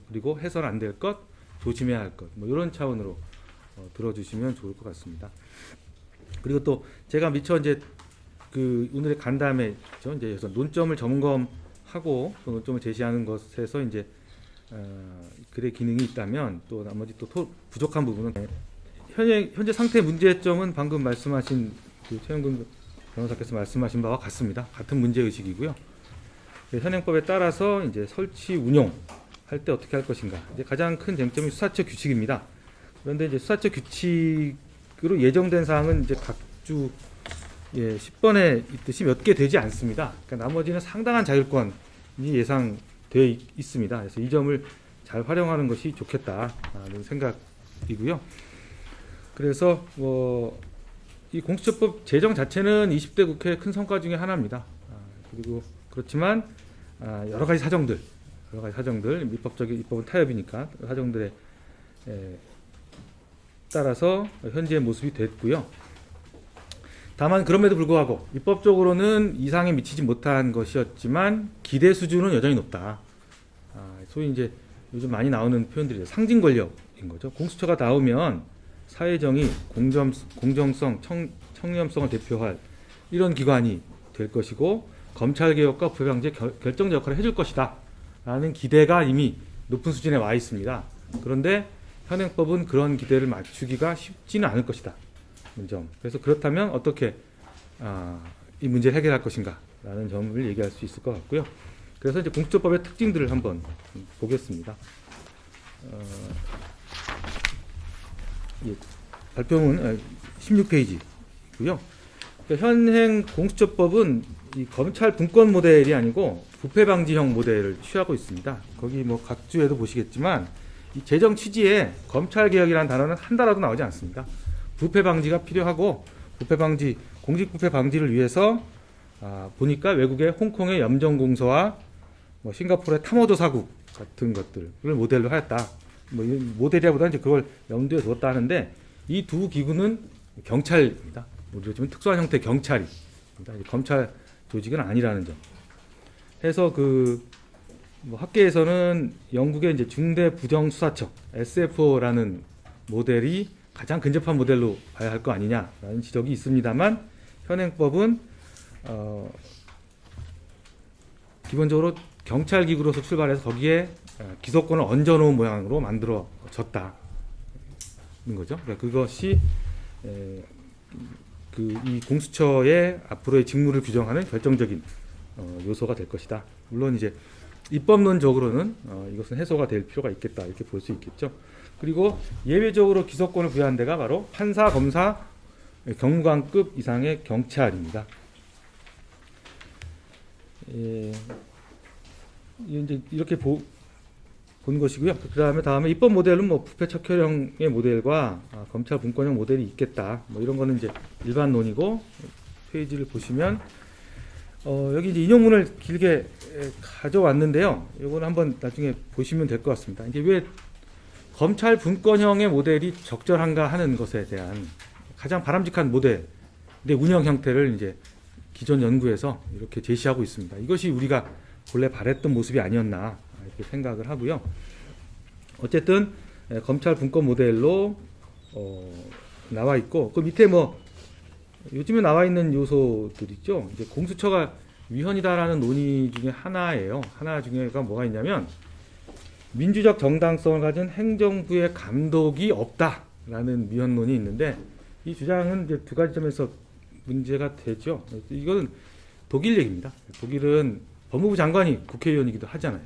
그리고 해서는 안될 것 조심해야 할 것 뭐 이런 차원으로 어, 들어주시면 좋을 것 같습니다. 그리고 또 제가 미처 이제 그 오늘의 간담회 죠 이제 논점을 점검하고 그 논점을 제시하는 것에서 이제 어, 글의 기능이 있다면 또 나머지 또 토, 부족한 부분은 현재 현재 상태 문제점은 방금 말씀하신 그 최영근 변호사께서 말씀하신 바와 같습니다. 같은 문제 의식이고요. 그 현행법에 따라서 이제 설치 운용 할 때 어떻게 할 것인가. 이제 가장 큰 쟁점이 수사처 규칙입니다. 그런데 이제 수사처 규칙으로 예정된 사항은 이제 각주 예, 10번에 있듯이 몇 개 되지 않습니다. 그러니까 나머지는 상당한 자율권이 예상 되어 있- 있습니다. 그래서 이 점을 잘 활용하는 것이 좋겠다는 생각이고요. 그래서 뭐 이 공수처법 제정 자체는 20대 국회의 큰 성과 중에 하나입니다. 아, 그리고 그렇지만 아, 여러 가지 사정들, 여러 가지 사정들, 입법적인 입법은 타협이니까 사정들에 에, 따라서 현재의 모습이 됐고요. 다만 그럼에도 불구하고 입법적으로는 이상에 미치지 못한 것이었지만 기대 수준은 여전히 높다. 아, 소위 이제 요즘 많이 나오는 표현들이 상징 권력인 거죠. 공수처가 나오면 사회정의, 공정, 공정성, 청, 청렴성을 대표할 이런 기관이 될 것이고 검찰 개혁과 부패 방지에 결, 결정적 역할을 해줄 것이다. 라는 기대가 이미 높은 수준에 와 있습니다. 그런데 현행법은 그런 기대를 맞추기가 쉽지는 않을 것이다. 점. 그래서 그렇다면 어떻게 아, 이 문제를 해결할 것인가 라는 점을 얘기할 수 있을 것 같고요. 그래서 이제 공수처법의 특징들을 한번 보겠습니다. 어, 예, 발표문 16페이지고요. 그러니까 현행 공수처법은 이 검찰 분권 모델이 아니고 부패 방지형 모델을 취하고 있습니다. 거기 뭐 각주에도 보시겠지만 이 재정 취지에 검찰 개혁이라는 단어는 한 달라도 나오지 않습니다. 부패 방지가 필요하고 부패 방지 공직 부패 방지를 위해서 아, 보니까 외국의 홍콩의 염정공서와 뭐 싱가포르의 탐호조사국 같은 것들을 모델로 하였다. 뭐이 모델이라보다 이제 그걸 염두에 두었다 하는데 이 두 기구는 경찰입니다. 우리로 치면 특수한 형태. 이제 검찰 조직은 아니라는 점. 해서 그 뭐 학계에서는 영국의 이제 중대 부정 수사청 SFO라는 모델이 가장 근접한 모델로 봐야 할 거 아니냐라는 지적이 있습니다만 현행법은 어 기본적으로 경찰 기구로서 출발해서 거기에 어, 기소권을 얹어놓은 모양으로 만들어졌다는 거죠. 그러니까 그것이 그이 공수처의 앞으로의 직무를 규정하는 결정적인 어, 요소가 될 것이다. 물론 이제 입법론적으로는 어, 이것은 해소가 될 필요가 있겠다 이렇게 볼 수 있겠죠. 그리고 예외적으로 기소권을 부여한 데가 바로 판사, 검사, 경관급 이상의 경찰입니다. 예, 이제 이렇게 보, 본 것이고요. 그 다음에 다음에 입법 모델은 뭐 부패 척결형의 모델과 아, 검찰 분권형 모델이 있겠다. 뭐 이런 거는 이제 일반론이고 페이지를 보시면 어, 여기 이제 인용문을 길게 에, 가져왔는데요. 이거는 한번 나중에 보시면 될 것 같습니다. 이게 왜 검찰 분권형의 모델이 적절한가 하는 것에 대한 가장 바람직한 모델의 운영 형태를 이제 기존 연구에서 이렇게 제시하고 있습니다. 이것이 우리가 본래 바랬던 모습이 아니었나 이렇게 생각을 하고요. 어쨌든 에, 검찰 분권 모델로 어, 나와 있고 그 밑에 뭐 요즘에 나와 있는 요소들 있죠. 이제 공수처가 위헌이다라는 논의 중에 하나예요. 하나 중에가 뭐가 있냐면 민주적 정당성을 가진 행정부의 감독이 없다라는 위헌론이 있는데 이 주장은 이제 두 가지 점에서 문제가 되죠. 이건 독일 얘기입니다. 독일은 법무부 장관이 국회의원이기도 하잖아요.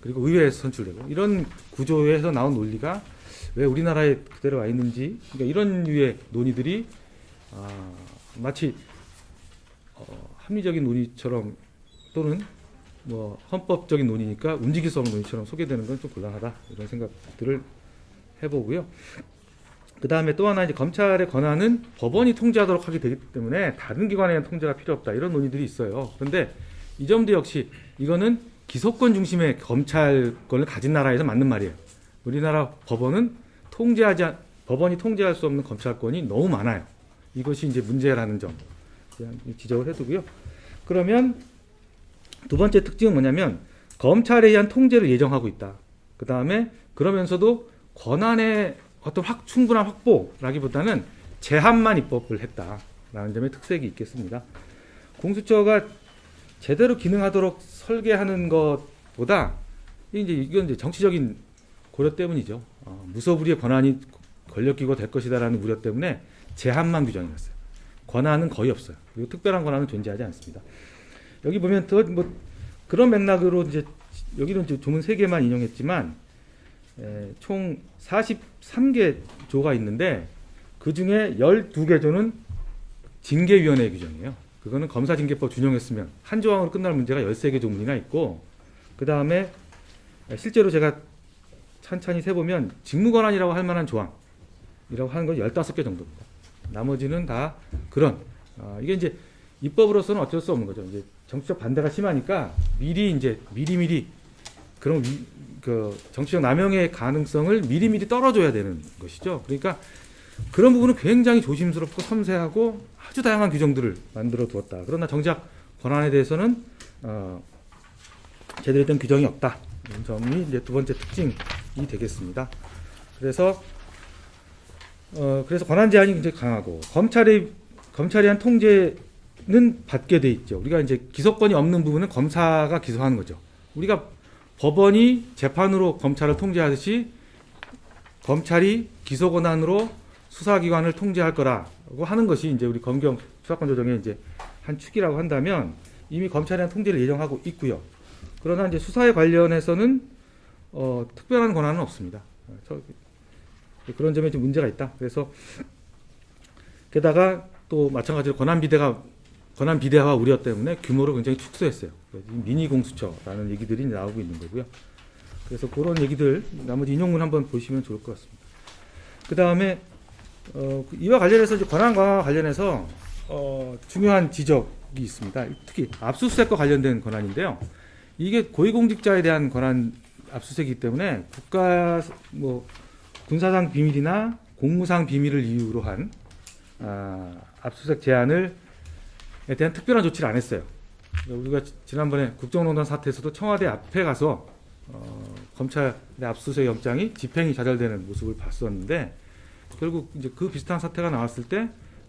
그리고 의회에서 선출되고 이런 구조에서 나온 논리가 왜 우리나라에 그대로 와 있는지 그러니까 이런 류의 논의들이 아, 마치 어, 합리적인 논의처럼 또는 뭐 헌법적인 논의니까 움직일 수 없는 논의처럼 소개되는 건 좀 곤란하다 이런 생각들을 해보고요. 그 다음에 또 하나 이제 검찰의 권한은 법원이 통제하도록 하게 되기 때문에 다른 기관에 대한 통제가 필요 없다 이런 논의들이 있어요. 그런데 이 점도 역시 이거는 기소권 중심의 검찰권을 가진 나라에서 맞는 말이에요. 우리나라 법원은 통제하지 않- 법원이 통제할 수 없는 검찰권이 너무 많아요. 이것이 이제 문제라는 점 지적을 해두고요. 그러면 두 번째 특징은 뭐냐면 검찰에 의한 통제를 예정하고 있다. 그 다음에 그러면서도 권한의 어떤 확 충분한 확보라기보다는 제한만 입법을 했다라는 점의 특색이 있겠습니다. 공수처가 제대로 기능하도록 설계하는 것보다 이제 이건 이제 정치적인 고려 때문이죠. 어, 무소불위의 권한이 권력기구가 될 것이다라는 우려 때문에 제한만 규정해놨어요. 권한은 거의 없어요. 그리고 특별한 권한은 존재하지 않습니다. 여기 보면 더뭐 그런 맥락으로 이제 여기는 이제 조문 3개만 인용했지만 에, 총 43개 조가 있는데 그 중에 12개 조는 징계위원회 규정이에요. 그거는 검사징계법 준용했으면 한 조항으로 끝날 문제가 13개 조문이나 있고 그 다음에 실제로 제가 찬찬히 세보면 직무권한이라고 할 만한 조항이라고 하는 건 15개 정도입니다. 나머지는 다 그런 아, 이게 이제 입법으로서는 어쩔 수 없는 거죠. 이제 정치적 반대가 심하니까 미리 이제 미리미리 그런 위, 그 정치적 남용의 가능성을 미리미리 떨어줘야 되는 것이죠. 그러니까 그런 부분은 굉장히 조심스럽고 섬세하고 아주 다양한 규정들을 만들어 두었다. 그러나 정작 권한에 대해서는 어, 제대로 된 규정이 없다. 이런 점이 이제 두 번째 특징이 되겠습니다. 그래서 어, 그래서 권한 제한이 굉장히 강하고 검찰의 검찰이 한 통제 는 받게 돼 있죠. 우리가 이제 기소권이 없는 부분은 검사가 기소하는 거죠. 우리가 법원이 재판으로 검찰을 통제하듯이 검찰이 기소 권한으로 수사기관을 통제할 거라고 하는 것이 이제 우리 검경 수사권 조정의 이제 한 축이라고 한다면 이미 검찰이 한 통제를 예정하고 있고요. 그러나 이제 수사에 관련해서는 어, 특별한 권한은 없습니다. 어, 저, 그런 점에 좀 문제가 있다. 그래서 게다가 또 마찬가지로 권한 비대가 권한 비대화 우려 때문에 규모를 굉장히 축소했어요. 미니 공수처라는 얘기들이 나오고 있는 거고요. 그래서 그런 얘기들 나머지 인용문 한번 보시면 좋을 것 같습니다. 그 다음에 어, 이와 관련해서 이제 권한과 관련해서 어, 중요한 지적이 있습니다. 특히 압수수색과 관련된 권한인데요. 이게 고위공직자에 대한 권한 압수수색이기 때문에 국가 뭐 군사상 비밀이나 공무상 비밀을 이유로 한 아, 압수수색 제한을 에 대한 특별한 조치를 안 했어요. 우리가 지- 지난번에 국정농단 사태에서도 청와대 앞에 가서 어, 검찰의 압수수색 영장이 집행이 좌절되는 모습을 봤었는데 결국 이제 그 비슷한 사태가 나왔을 때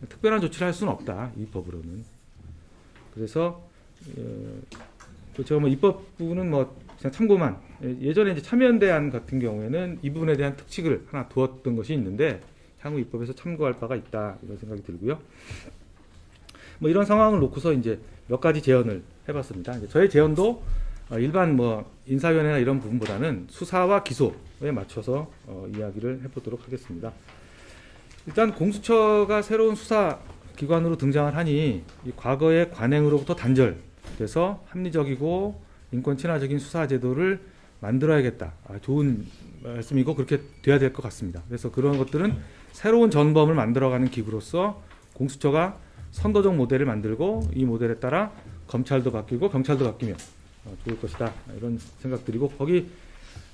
특별한 조치를 할 수는 없다 이 법으로는. 그래서 어, 그 제가 뭐 입법 부분은 뭐 그냥 참고만 예- 예전에 이제 참여연대안 같은 경우에는 이 부분에 대한 특칙을 하나 두었던 것이 있는데 향후 입법에서 참고할 바가 있다 이런 생각이 들고요. 뭐 이런 상황을 놓고서 이제 몇 가지 제언을 해봤습니다. 저의 제언도 어, 일반 뭐 인사위원회나 이런 부분보다는 수사와 기소에 맞춰서 어, 이야기를 해보도록 하겠습니다. 일단 공수처가 새로운 수사 기관으로 등장을 하니 이 과거의 관행으로부터 단절돼서 합리적이고 인권 친화적인 수사 제도를 만들어야겠다. 아, 좋은 말씀이고 그렇게 돼야 될 것 같습니다. 그래서 그런 것들은 새로운 전범을 만들어가는 기구로서 공수처가 선도적 모델을 만들고 이 모델에 따라 검찰도 바뀌고 경찰도 바뀌면 어, 좋을 것이다 이런 생각 드리고 거기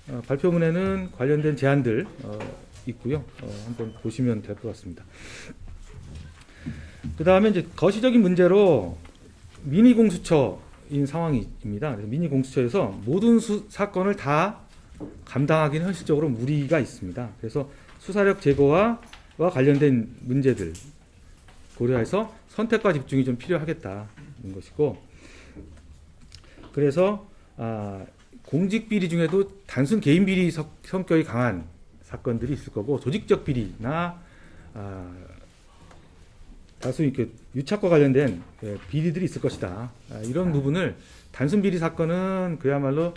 어, 발표문에는 관련된 제안들 어, 있고요. 어, 한번 보시면 될 것 같습니다. 그 다음에 이제 거시적인 문제로 미니 공수처인 상황입니다. 미니 공수처에서 모든 수, 사건을 다 감당하기는 현실적으로 무리가 있습니다. 그래서 수사력 제고와 와 관련된 문제들 고려해서 선택과 집중이 좀 필요하겠다는 것이고 그래서 아, 공직 비리 중에도 단순 개인 비리 성- 성격이 강한 사건들이 있을 거고 조직적 비리나 아, 다수 이렇게 유착과 관련된 예, 비리들이 있을 것이다. 아, 이런 부분을 단순 비리 사건은 그야말로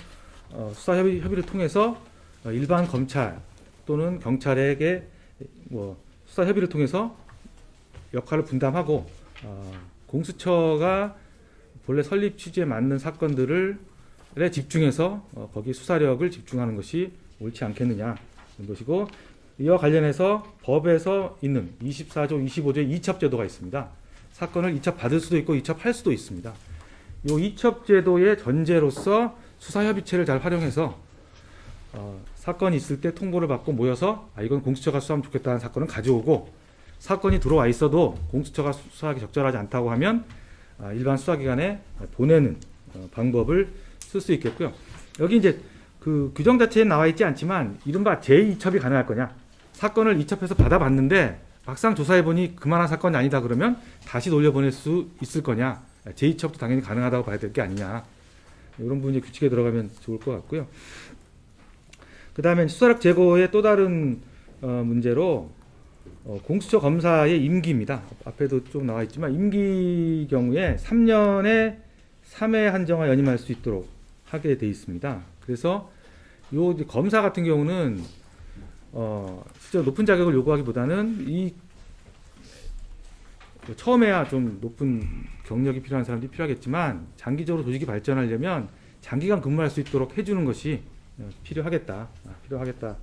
어, 수사 협의, 협의를 통해서 어, 일반 검찰 또는 경찰에게 뭐 수사 협의를 통해서 역할을 분담하고 어, 공수처가 본래 설립 취지에 맞는 사건들을 에 집중해서 어, 거기 수사력을 집중하는 것이 옳지 않겠느냐 이런 것이고 이와 관련해서 법에서 있는 24조, 25조의 이첩 제도가 있습니다. 사건을 이첩 받을 수도 있고 이첩할 수도 있습니다. 이 이첩 제도의 전제로서 수사협의체를 잘 활용해서 어, 사건이 있을 때 통보를 받고 모여서 아 이건 공수처가 수사하면 좋겠다는 사건은 가져오고 사건이 들어와 있어도 공수처가 수사하기 적절하지 않다고 하면 아, 일반 수사기관에 보내는 어, 방법을 쓸 수 있겠고요. 여기 이제 그 규정 자체에 나와 있지 않지만 이른바 제2첩이 가능할 거냐 사건을 이첩해서 받아봤는데 막상 조사해보니 그만한 사건이 아니다 그러면 다시 돌려보낼 수 있을 거냐 제2첩도 당연히 가능하다고 봐야 될 게 아니냐 이런 부분이 규칙에 들어가면 좋을 것 같고요. 그 다음에 수사력 제고의 또 다른 어, 문제로 어, 공수처 검사의 임기입니다. 앞에도 좀 나와 있지만 임기 경우에 3년에 3회 한정화 연임할 수 있도록 하게 돼 있습니다. 그래서 요 검사 같은 경우는 어, 실제 높은 자격을 요구하기보다는 이 처음에야 좀 높은 경력이 필요한 사람들이 필요하겠지만 장기적으로 조직이 발전하려면 장기간 근무할 수 있도록 해주는 것이 어, 필요하겠다, 아, 필요하겠다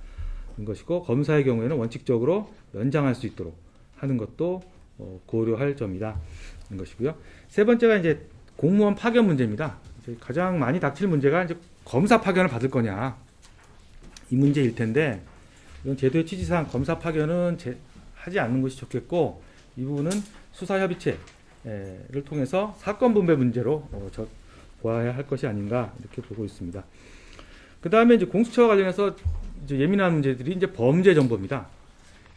는 것이고 검사의 경우에는 원칙적으로 연장할 수 있도록 하는 것도 어, 고려할 점이다. 는 것이고요. 세 번째가 이제 공무원 파견 문제입니다. 가장 많이 닥칠 문제가 이제 검사 파견을 받을 거냐 이 문제일 텐데 이건 제도의 취지상 검사 파견은 제- 하지 않는 것이 좋겠고 이 부분은 수사협의체를 통해서 사건 분배 문제로 어, 저, 보아야 할 것이 아닌가 이렇게 보고 있습니다. 그 다음에 이제 공수처와 관련해서 이제 예민한 문제들이 이제 범죄 정보입니다.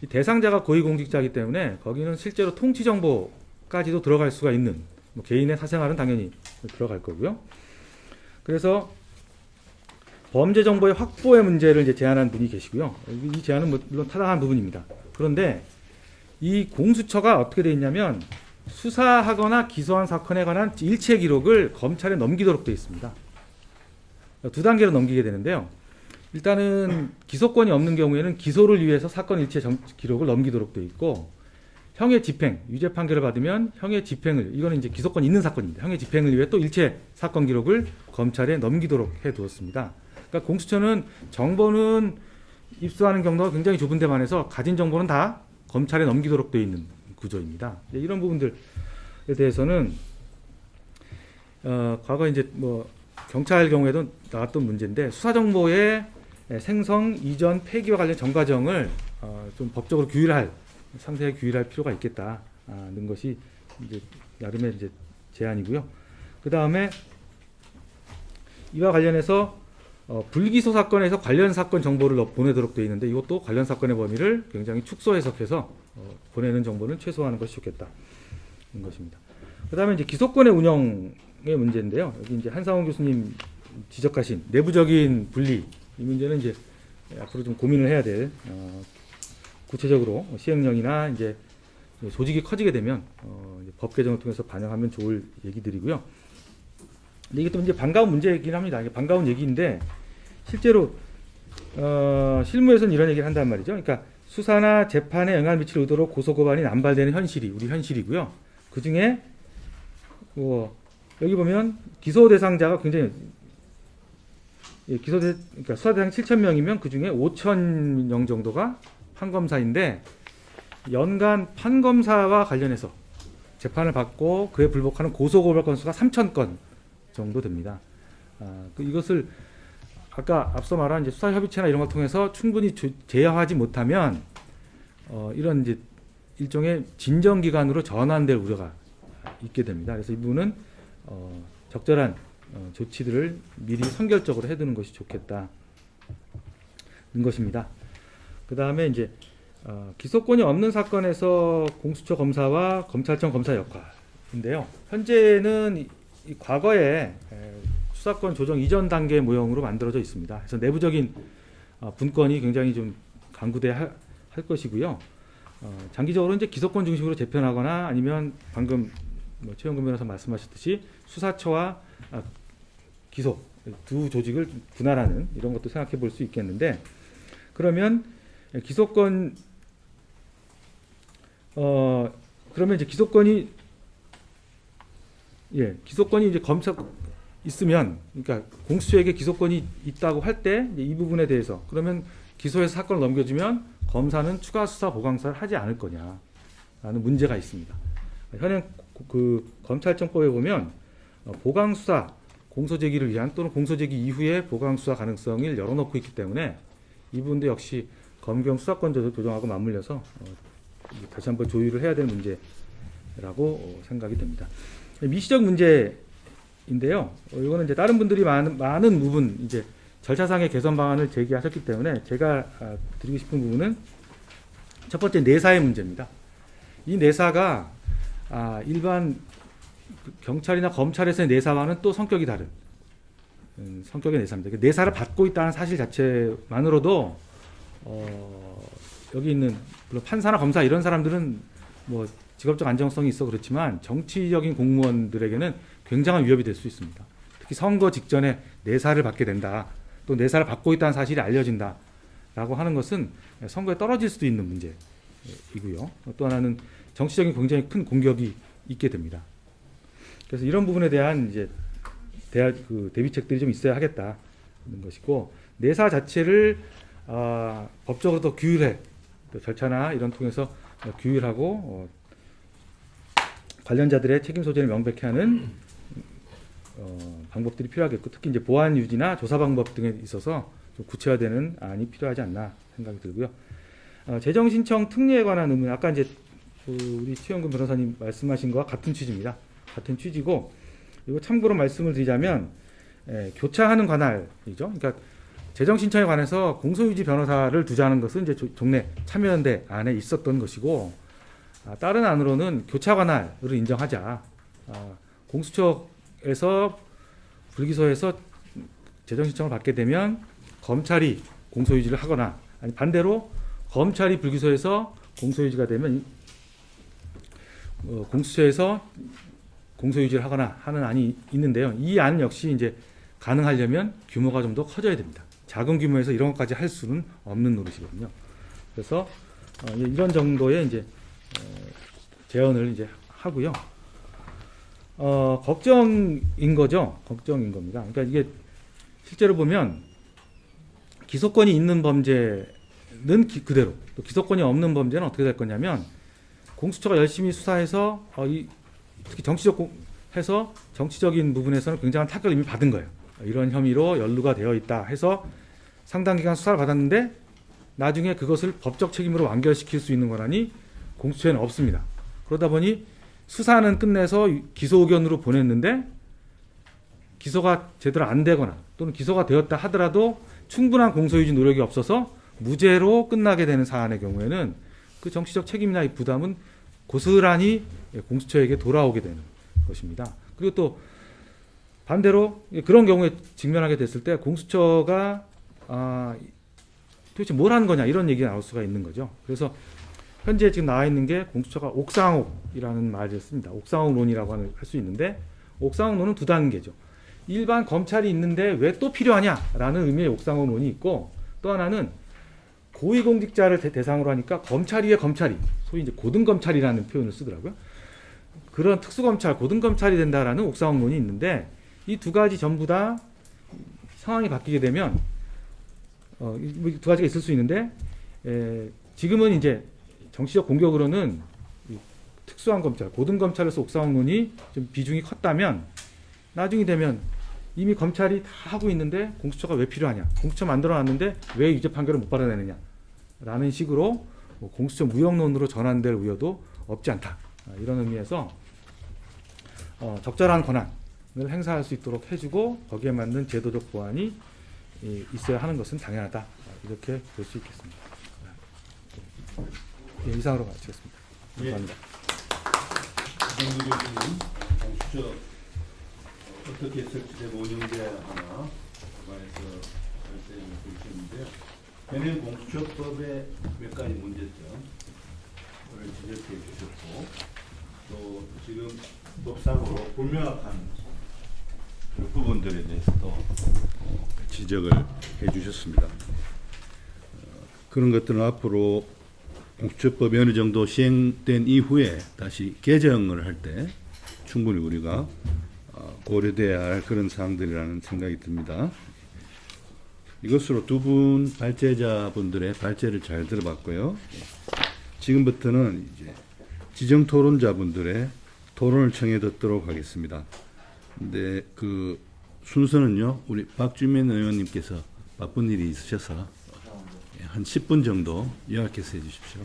이 대상자가 고위공직자이기 때문에 거기는 실제로 통치 정보까지도 들어갈 수가 있는 뭐 개인의 사생활은 당연히 들어갈 거고요. 그래서 범죄 정보의 확보의 문제를 이제 제안한 분이 계시고요. 이 제안은 뭐 물론 타당한 부분입니다. 그런데 이 공수처가 어떻게 되어 있냐면 수사하거나 기소한 사건에 관한 일체 기록을 검찰에 넘기도록 되어 있습니다. 두 단계로 넘기게 되는데요. 일단은 기소권이 없는 경우에는 기소를 위해서 사건 일체 정- 기록을 넘기도록 되어 있고 형의 집행, 유죄 판결을 받으면 형의 집행을 이거는 이제 기소권 있는 사건입니다. 형의 집행을 위해 또 일체 사건 기록을 검찰에 넘기도록 해 두었습니다. 그러니까 공수처는 정보는 입수하는 경로가 굉장히 좁은 데만 해서 가진 정보는 다 검찰에 넘기도록 되어 있는 구조입니다. 이런 부분들에 대해서는 어, 과거 이제 뭐 경찰 경우에도 나왔던 문제인데 수사 정보의 생성, 이전, 폐기와 관련 전 과정을 어, 좀 법적으로 규율할 상세하게 규율할 필요가 있겠다는 것이 이제 나름의 이제 제안이고요. 그 다음에 이와 관련해서 어, 불기소 사건에서 관련 사건 정보를 넣- 보내도록 되어 있는데 이것도 관련 사건의 범위를 굉장히 축소 해석해서 어, 보내는 정보는 최소화하는 것이 좋겠다. 는 것입니다. 그 다음에 이제 기소권의 운영의 문제인데요. 여기 이제 한상원 교수님 지적하신 내부적인 분리 이 문제는 이제 앞으로 좀 고민을 해야 될 어, 구체적으로 시행령이나 이제 조직이 커지게 되면 어, 법 개정을 통해서 반영하면 좋을 얘기들이고요. 근데 이게 또 이제 반가운 문제이긴 합니다. 이게 반가운 얘기인데 실제로 어, 실무에서는 이런 얘기를 한단 말이죠. 그러니까 수사나 재판에 영향을 미칠 의도로 고소 고발이 남발되는 현실이 우리 현실이고요. 그 중에 뭐 여기 보면 기소 대상자가 굉장히 예, 기소 대 그러니까 수사 대상 7천 명이면 그 중에 5천 명 정도가 판검사인데 연간 판검사와 관련해서 재판을 받고 그에 불복하는 고소 고발 건수가 3천 건 정도 됩니다. 아, 그 이것을 아까 앞서 말한 이제 수사 협의체나 이런 걸 통해서 충분히 조- 제어하지 못하면 어, 이런 이제 일종의 진정 기관으로 전환될 우려가 있게 됩니다. 그래서 이 부분은 어, 적절한 어, 조치들을 미리 선결적으로 해두는 것이 좋겠다는 것입니다. 그 다음에 이제 어, 기소권이 없는 사건에서 공수처 검사와 검찰청 검사 역할인데요. 현재는 과거에 에, 수사권 조정 이전 단계 모형으로 만들어져 있습니다. 그래서 내부적인 어, 분권이 굉장히 좀 강구돼 할, 할 것이고요. 어, 장기적으로 이제 기소권 중심으로 재편하거나 아니면 방금 뭐 최영근 변호사 말씀하셨듯이 수사처와 아, 기소 두 조직을 좀 분할하는 이런 것도 생각해 볼 수 있겠는데 그러면 기소권 어 그러면 이제 기소권이 예 기소권이 이제 검사 있으면 그러니까 공수처에게 기소권이 있다고 할 때 이 부분에 대해서 그러면 기소해서 사건을 넘겨주면 검사는 추가 수사 보강사를 하지 않을 거냐라는 문제가 있습니다. 현행 고- 그 검찰청법에 보면 어, 보강 수사 공소 제기를 위한 또는 공소 제기 이후에 보강 수사 가능성을 열어놓고 있기 때문에 이 부분도 역시 검경 수사권 조- 조정하고 맞물려서 어, 다시 한번 조율을 해야 될 문제라고 어, 생각이 됩니다. 미시적 문제인데요. 어, 이거는 이제 다른 분들이 많은 많은 부분 이제 절차상의 개선 방안을 제기하셨기 때문에 제가 아, 드리고 싶은 부분은 첫 번째 내사의 문제입니다. 이 내사가 아, 일반 그 경찰이나 검찰에서의 내사와는 또 성격이 다른 음, 성격의 내사입니다. 그 내사를 받고 있다는 사실 자체만으로도 어, 여기 있는 물론 판사나 검사 이런 사람들은 뭐 직업적 안정성이 있어 그렇지만 정치적인 공무원들에게는 굉장한 위협이 될 수 있습니다. 특히 선거 직전에 내사를 받게 된다. 또 내사를 받고 있다는 사실이 알려진다 라고 하는 것은 선거에 떨어질 수도 있는 문제이고요. 또 하나는 정치적인 굉장히 큰 공격이 있게 됩니다. 그래서 이런 부분에 대한 이제 대화, 그 대비책들이 좀 있어야 하겠다는 것이고 내사 자체를 아, 법적으로 더 규율해 또 절차나 이런 통해서 어, 규율하고 어, 관련자들의 책임 소재를 명백히 하는 어, 방법들이 필요하겠고 특히 이제 보안 유지나 조사 방법 등에 있어서 좀 구체화되는 안이 필요하지 않나 생각이 들고요. 어, 재정 신청 특례에 관한 의문 아까 이제 그 우리 최영근 변호사님 말씀하신 거와 같은 취지입니다. 같은 취지고 이거 참고로 말씀을 드리자면 예, 교차하는 관할이죠. 그러니까 재정 신청에 관해서 공소유지 변호사를 두자는 것은 이제 조- 동네 참여연대 안에 있었던 것이고 아, 다른 안으로는 교차 관할을 인정하자. 아, 공수처에서 불기소해서 재정 신청을 받게 되면 검찰이 공소유지를 하거나 아니 반대로 검찰이 불기소해서 공소유지가 되면 어, 공수처에서 공소유지를 하거나 하는 안이 있는데요. 이 안 역시 이제 가능하려면 규모가 좀 더 커져야 됩니다. 작은 규모에서 이런 것까지 할 수는 없는 노릇이거든요. 그래서 어, 예, 이런 정도의 이제 어, 제언을 이제 하고요. 어, 걱정인 거죠. 걱정인 겁니다. 그러니까 이게 실제로 보면 기소권이 있는 범죄는 기- 그대로 또 기소권이 없는 범죄는 어떻게 될 거냐면 공수처가 열심히 수사해서 어, 이, 특히 정치적 공, 해서 정치적인 부분에서는 굉장한 타격을 이미 받은 거예요. 이런 혐의로 연루가 되어 있다 해서 상당 기간 수사를 받았는데 나중에 그것을 법적 책임으로 완결시킬 수 있는 권한이 공수처에는 없습니다. 그러다 보니 수사는 끝내서 기소 의견으로 보냈는데 기소가 제대로 안 되거나 또는 기소가 되었다 하더라도 충분한 공소유지 노력이 없어서 무죄로 끝나게 되는 사안의 경우에는 그 정치적 책임이나 이 부담은 고스란히 공수처에게 돌아오게 되는 것입니다. 그리고 또 반대로 그런 경우에 직면하게 됐을 때 공수처가 아, 도대체 뭘 하는 거냐 이런 얘기가 나올 수가 있는 거죠. 그래서 현재 지금 나와 있는 게 공수처가 옥상옥이라는 말을 씁니다. 옥상옥론이라고 할 수 있는데 옥상옥론은 두 단계죠. 일반 검찰이 있는데 왜 또 필요하냐라는 의미의 옥상옥론이 있고 또 하나는 고위공직자를 대- 대상으로 하니까 검찰 위에 검찰이 소위 이제 고등검찰이라는 표현을 쓰더라고요. 그런 특수검찰, 고등검찰이 된다라는 옥상옥론이 있는데 이 두 가지 전부 다 상황이 바뀌게 되면 어, 이두 가지가 있을 수 있는데 에, 지금은 이제 정치적 공격으로는 이 특수한 검찰, 고등검찰에서 옥상옥론이 좀 비중이 컸다면 나중이 되면 이미 검찰이 다 하고 있는데 공수처가 왜 필요하냐? 공수처 만들어놨는데 왜 유죄 판결을 못 받아내느냐? 라는 식으로 뭐 공수처 무역론으로 전환될 우려도 없지 않다. 아, 이런 의미에서 어, 적절한 권한을 행사할 수 있도록 해주고 거기에 맞는 제도적 보완이 이, 있어야 하는 것은 당연하다. 아, 이렇게 볼 수 있겠습니다. 예, 이상으로 마치겠습니다. 감사합니다. 이정도 교수님, 공수처 어떻게 설치되고 운영돼야 하나 관해서 말씀을 주셨는데요. 현행 공수처법의 몇 가지 문제점을 지적해 주셨고 또 지금 법상으로 불명확한 그 부분들에 대해서도 어, 지적을 해 주셨습니다. 어, 그런 것들은 앞으로 공수처법이 어느 정도 시행된 이후에 다시 개정을 할 때 충분히 우리가 어, 고려돼야 할 그런 사항들이라는 생각이 듭니다. 이것으로 두 분 발제자분들의 발제를 잘 들어봤고요. 지금부터는 이제 지정 토론자분들의 토론을 청해 듣도록 하겠습니다. 근데 그 순서는요, 우리 박주민 의원님께서 바쁜 일이 있으셔서 예, 한 10분 정도 요약해서 해 주십시오.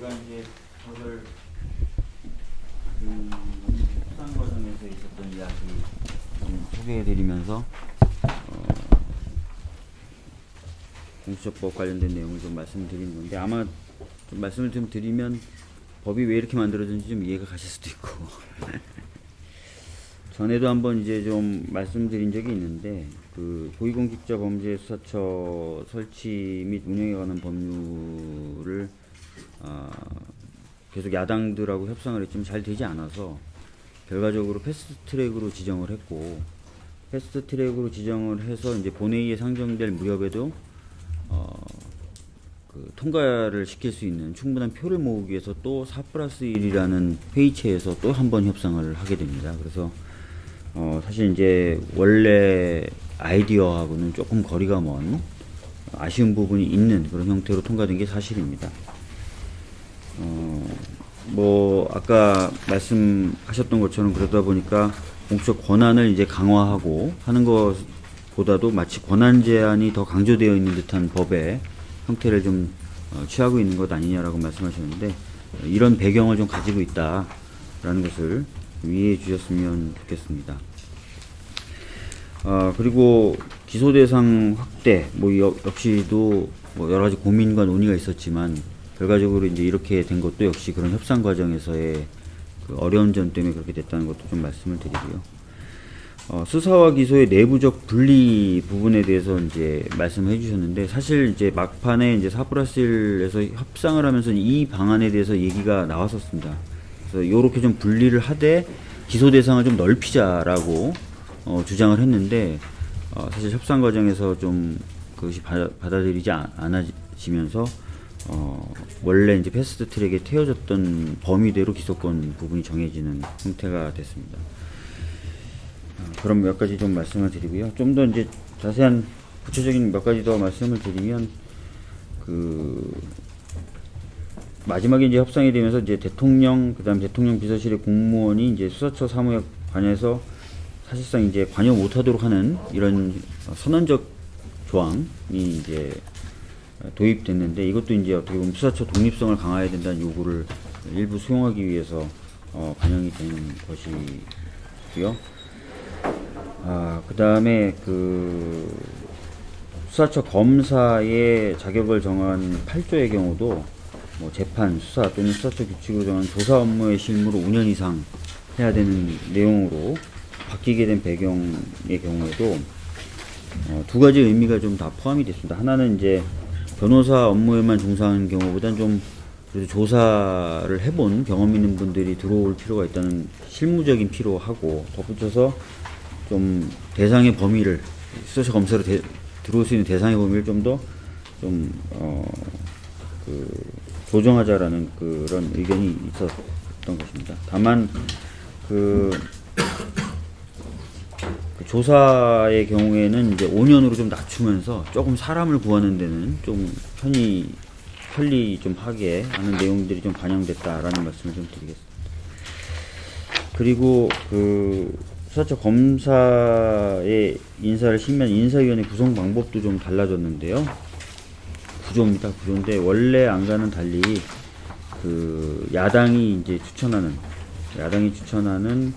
제가 이제 오늘 음, 수상 과정에서 있었던 이야기 좀 소개해드리면서 어, 공수처법 관련된 내용을 좀 말씀드리는 건데 아마 좀 말씀을 좀 드리면 법이 왜 이렇게 만들어졌는지 좀 이해가 가실 수도 있고. *laughs* 전에도 한번 이제 좀 말씀드린 적이 있는데 그 고위공직자 범죄 수사처 설치 및 운영에 관한 법률을 아, 계속 야당들하고 협상을 했지만 잘 되지 않아서 결과적으로 패스트 트랙으로 지정을 했고 패스트 트랙으로 지정을 해서 이제 본회의에 상정될 무렵에도 어, 그 통과를 시킬 수 있는 충분한 표를 모으기 위해서 또 4 플러스 1이라는 회의체에서 또 한 번 협상을 하게 됩니다. 그래서 어, 사실 이제 원래 아이디어하고는 조금 거리가 먼 아쉬운 부분이 있는 그런 형태로 통과된 게 사실입니다. 어, 뭐 아까 말씀하셨던 것처럼 그러다 보니까 공적 권한을 이제 강화하고 하는 것보다도 마치 권한 제한이 더 강조되어 있는 듯한 법의 형태를 좀 어, 취하고 있는 것 아니냐라고 말씀하셨는데 어, 이런 배경을 좀 가지고 있다라는 것을 이해해 주셨으면 좋겠습니다. 어, 그리고 기소 대상 확대 뭐 역- 역시도 뭐 여러 가지 고민과 논의가 있었지만 결과적으로 이제 이렇게 된 것도 역시 그런 협상 과정에서의 그 어려운 점 때문에 그렇게 됐다는 것도 좀 말씀을 드리고요. 어, 수사와 기소의 내부적 분리 부분에 대해서 이제 말씀해 주셨는데 사실 이제 막판에 이제 4 플러스 1에서 협상을 하면서 이 방안에 대해서 얘기가 나왔었습니다. 그래서 요렇게 좀 분리를 하되 기소 대상을 좀 넓히자라고 어, 주장을 했는데 어, 사실 협상 과정에서 좀 그것이 받아, 받아들이지 않- 않아지면서 어, 원래 이제 패스트 트랙에 태워졌던 범위대로 기소권 부분이 정해지는 형태가 됐습니다. 어, 그럼 몇 가지 좀 말씀을 드리고요. 좀 더 이제 자세한 구체적인 몇 가지 더 말씀을 드리면 그 마지막에 이제 협상이 되면서 이제 대통령 그다음 대통령 비서실의 공무원이 이제 수사처 사무에 관해서 사실상 이제 관여 못하도록 하는 이런 선언적 조항이 이제 도입됐는데 이것도 이제 어떻게 보면 수사처 독립성을 강화해야 된다는 요구를 일부 수용하기 위해서 어, 반영이 된 것이고요. 아, 그 다음에 그 수사처 검사의 자격을 정한 8조의 경우도 뭐 재판, 수사 또는 수사처 규칙으로 정한 조사 업무의 실무로 5년 이상 해야 되는 내용으로 바뀌게 된 배경의 경우에도 어, 두 가지 의미가 좀 다 포함이 됐습니다. 하나는 이제 변호사 업무에만 종사하는 경우보다는 좀 그래도 조사를 해본 경험 있는 분들이 들어올 필요가 있다는 실무적인 필요하고 덧붙여서 좀 대상의 범위를 수사처 검사로 대- 들어올 수 있는 대상의 범위를 좀 더 좀 어, 그 조정하자라는 그런 의견이 있었던 것입니다. 다만 그, 그 조사의 경우에는 이제 5년으로 좀 낮추면서 조금 사람을 구하는 데는 좀 편히 편리 좀 하게 하는 내용들이 좀 반영됐다라는 말씀을 좀 드리겠습니다. 그리고 그 수사처 검사의 인사를 심의한 인사위원회 구성 방법도 좀 달라졌는데요. 구조입니다. 구조인데 원래 안과는 달리 그 야당이 이제 추천하는 야당이 추천하는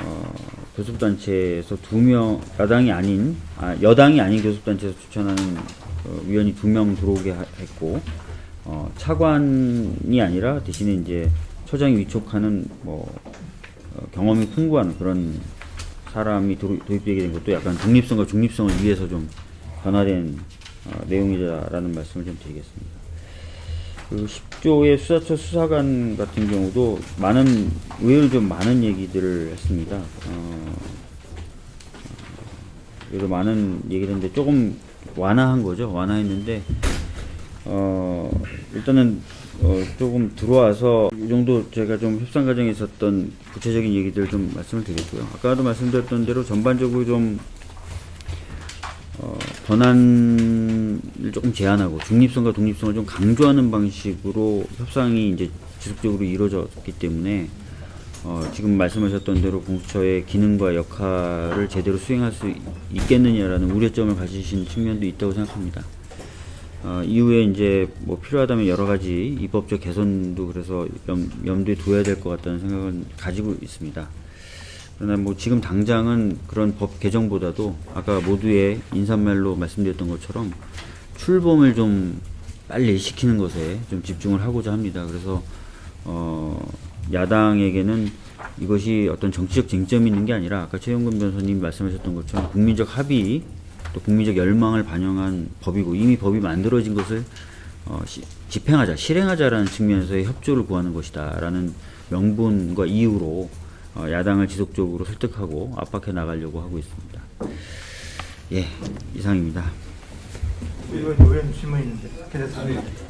어, 교섭단체에서 두 명 야당이 아닌 아, 여당이 아닌 교섭단체에서 추천하는 어, 위원이 두 명 들어오게 하- 했고 어, 차관이 아니라 대신에 이제 처장이 위촉하는 뭐 어, 경험이 풍부한 그런 사람이 도, 도입되게 된 것도 약간 독립성과 중립성을 위해서 좀 변화된 어, 내용이다라는 말씀을 좀 드리겠습니다. 그 10조의 수사처 수사관 같은 경우도 많은 의외로 좀 많은 얘기들을 했습니다. 어, 그래도 많은 얘기를 했는데 조금 완화한 거죠. 완화했는데 어, 일단은 어, 조금 들어와서 이 정도 제가 좀 협상 과정에 있었던 구체적인 얘기들 좀 말씀을 드렸고요. 아까도 말씀드렸던 대로 전반적으로 좀 어, 권한을 조금 제한하고 중립성과 독립성을 좀 강조하는 방식으로 협상이 이제 지속적으로 이루어졌기 때문에 어, 지금 말씀하셨던 대로 공수처의 기능과 역할을 제대로 수행할 수 있겠느냐라는 우려점을 가지신 측면도 있다고 생각합니다. 어, 이후에 이제 뭐 필요하다면 여러 가지 입법적 개선도 그래서 염, 염두에 둬야 될 것 같다는 생각은 가지고 있습니다. 그러나 뭐 지금 당장은 그런 법 개정보다도 아까 모두의 인사말로 말씀드렸던 것처럼 출범을 좀 빨리 시키는 것에 좀 집중을 하고자 합니다. 그래서 어 야당에게는 이것이 어떤 정치적 쟁점이 있는 게 아니라 아까 최영근 변호사님 말씀하셨던 것처럼 국민적 합의 또 국민적 열망을 반영한 법이고 이미 법이 만들어진 것을 어, 시- 집행하자, 실행하자라는 측면에서의 협조를 구하는 것이다 라는 명분과 이유로 어, 야당을 지속적으로 설득하고 압박해 나가려고 하고 있습니다. 예, 이상입니다. 의원 의원 질문 있는데 계속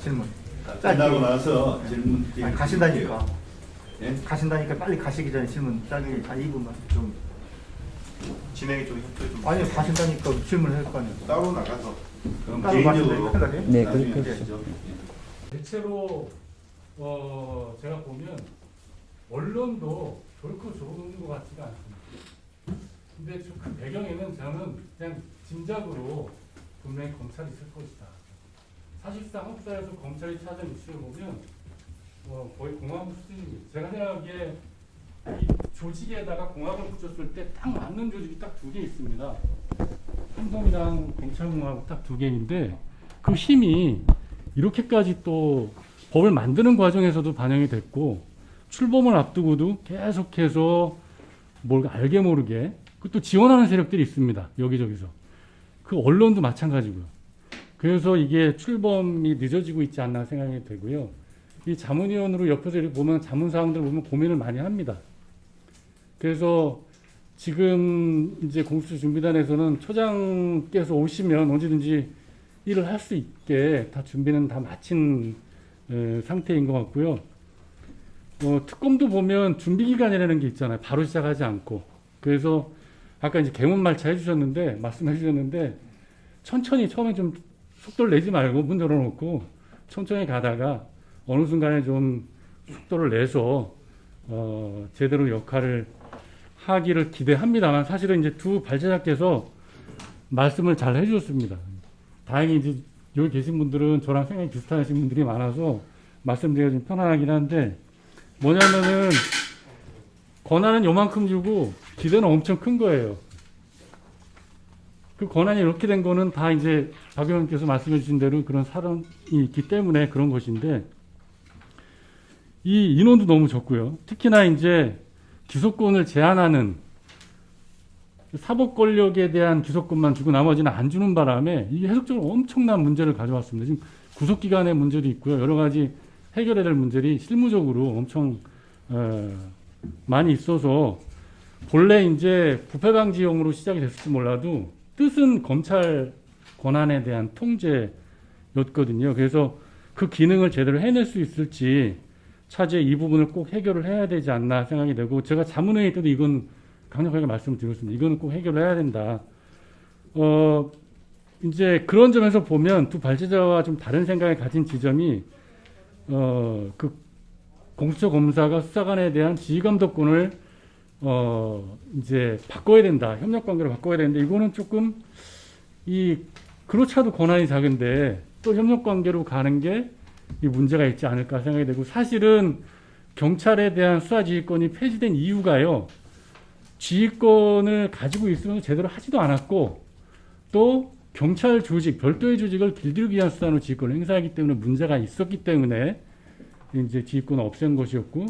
질문. 끝나고 나서 질문 아니, 가신다니까. 예? 가신다니까 빨리 가시기 전에 질문 짧게 한 2분만 좀. 진행에 좀 협조 좀 아니 가신다니까 질문을 할거 아니에요. 따로 나가서 그럼 따로 개인적으로? 네, 그렇게 하시죠. 대체로 어 제가 보면 언론도 결코 좋은 것 같지가 않습니다. 근데 좀그 배경에는 저는 그냥 짐작으로 분명히 검찰이 있을 것이다. 사실상 한국 사회에서 검찰이 찾은 이슈를 보면 어, 거의 공화국 수준입니다. 제가 생각하기에 이 조직에다가 공화국을 붙였을 때 딱 맞는 조직이 딱 두 개 있습니다. 한동이랑 검찰공화국 딱 두 개인데 그 힘이 이렇게까지 또 법을 만드는 과정에서도 반영이 됐고 출범을 앞두고도 계속해서 뭘 알게 모르게 그또 지원하는 세력들이 있습니다. 여기저기서. 그 언론도 마찬가지고요. 그래서 이게 출범이 늦어지고 있지 않나 생각이 되고요. 이 자문위원으로 옆에서 이렇게 보면 자문사항들 보면 고민을 많이 합니다. 그래서 지금 이제 공수처 준비단에서는 초장께서 오시면 언제든지 일을 할 수 있게 다 준비는 다 마친 에, 상태인 것 같고요. 어, 특검도 보면 준비 기간이라는 게 있잖아요. 바로 시작하지 않고. 그래서 아까 이제 개문말차 해주셨는데 말씀해 주셨는데 천천히 처음에 좀 속도를 내지 말고 문 열어놓고 천천히 가다가 어느 순간에 좀 속도를 내서 어, 제대로 역할을 하기를 기대합니다만 사실은 이제 두 발제자께서 말씀을 잘 해주셨습니다. 다행히 이제 여기 계신 분들은 저랑 생각이 비슷하신 분들이 많아서 말씀드리기가 좀 편안하긴 한데 뭐냐면은 권한은 요만큼 주고 기대는 엄청 큰 거예요. 그 권한이 이렇게 된 거는 다 이제 박 의원께서 말씀해 주신 대로 그런 사람이 있기 때문에 그런 것인데 이 인원도 너무 적고요. 특히나 이제 기소권을 제한하는 사법 권력에 대한 기소권만 주고 나머지는 안 주는 바람에 이게 해석적으로 엄청난 문제를 가져왔습니다. 지금 구속 기간의 문제도 있고요. 여러 가지 해결해야 될 문제들이 실무적으로 엄청 어, 많이 있어서 본래 이제 부패 방지용으로 시작이 됐을지 몰라도 뜻은 검찰 권한에 대한 통제였거든요. 그래서 그 기능을 제대로 해낼 수 있을지 차제 이 부분을 꼭 해결을 해야 되지 않나 생각이 되고 제가 자문회의 때도 이건 강력하게 말씀을 드렸습니다. 이거는 꼭 해결을 해야 된다. 어 이제 그런 점에서 보면 두 발제자와 좀 다른 생각을 가진 지점이 어 그 공수처 검사가 수사관에 대한 지휘감독권을 어 이제 바꿔야 된다. 협력 관계로 바꿔야 되는데 이거는 조금 이 그렇차도 권한이 작은데 또 협력 관계로 가는 게 이 문제가 있지 않을까 생각이 되고 사실은 경찰에 대한 수사 지휘권이 폐지된 이유가요. 지휘권을 가지고 있으면서 제대로 하지도 않았고 또 경찰 조직 별도의 조직을 길들이기 위한 수단으로 지휘권을 행사하기 때문에 문제가 있었기 때문에 이제 지휘권을 없앤 것이었고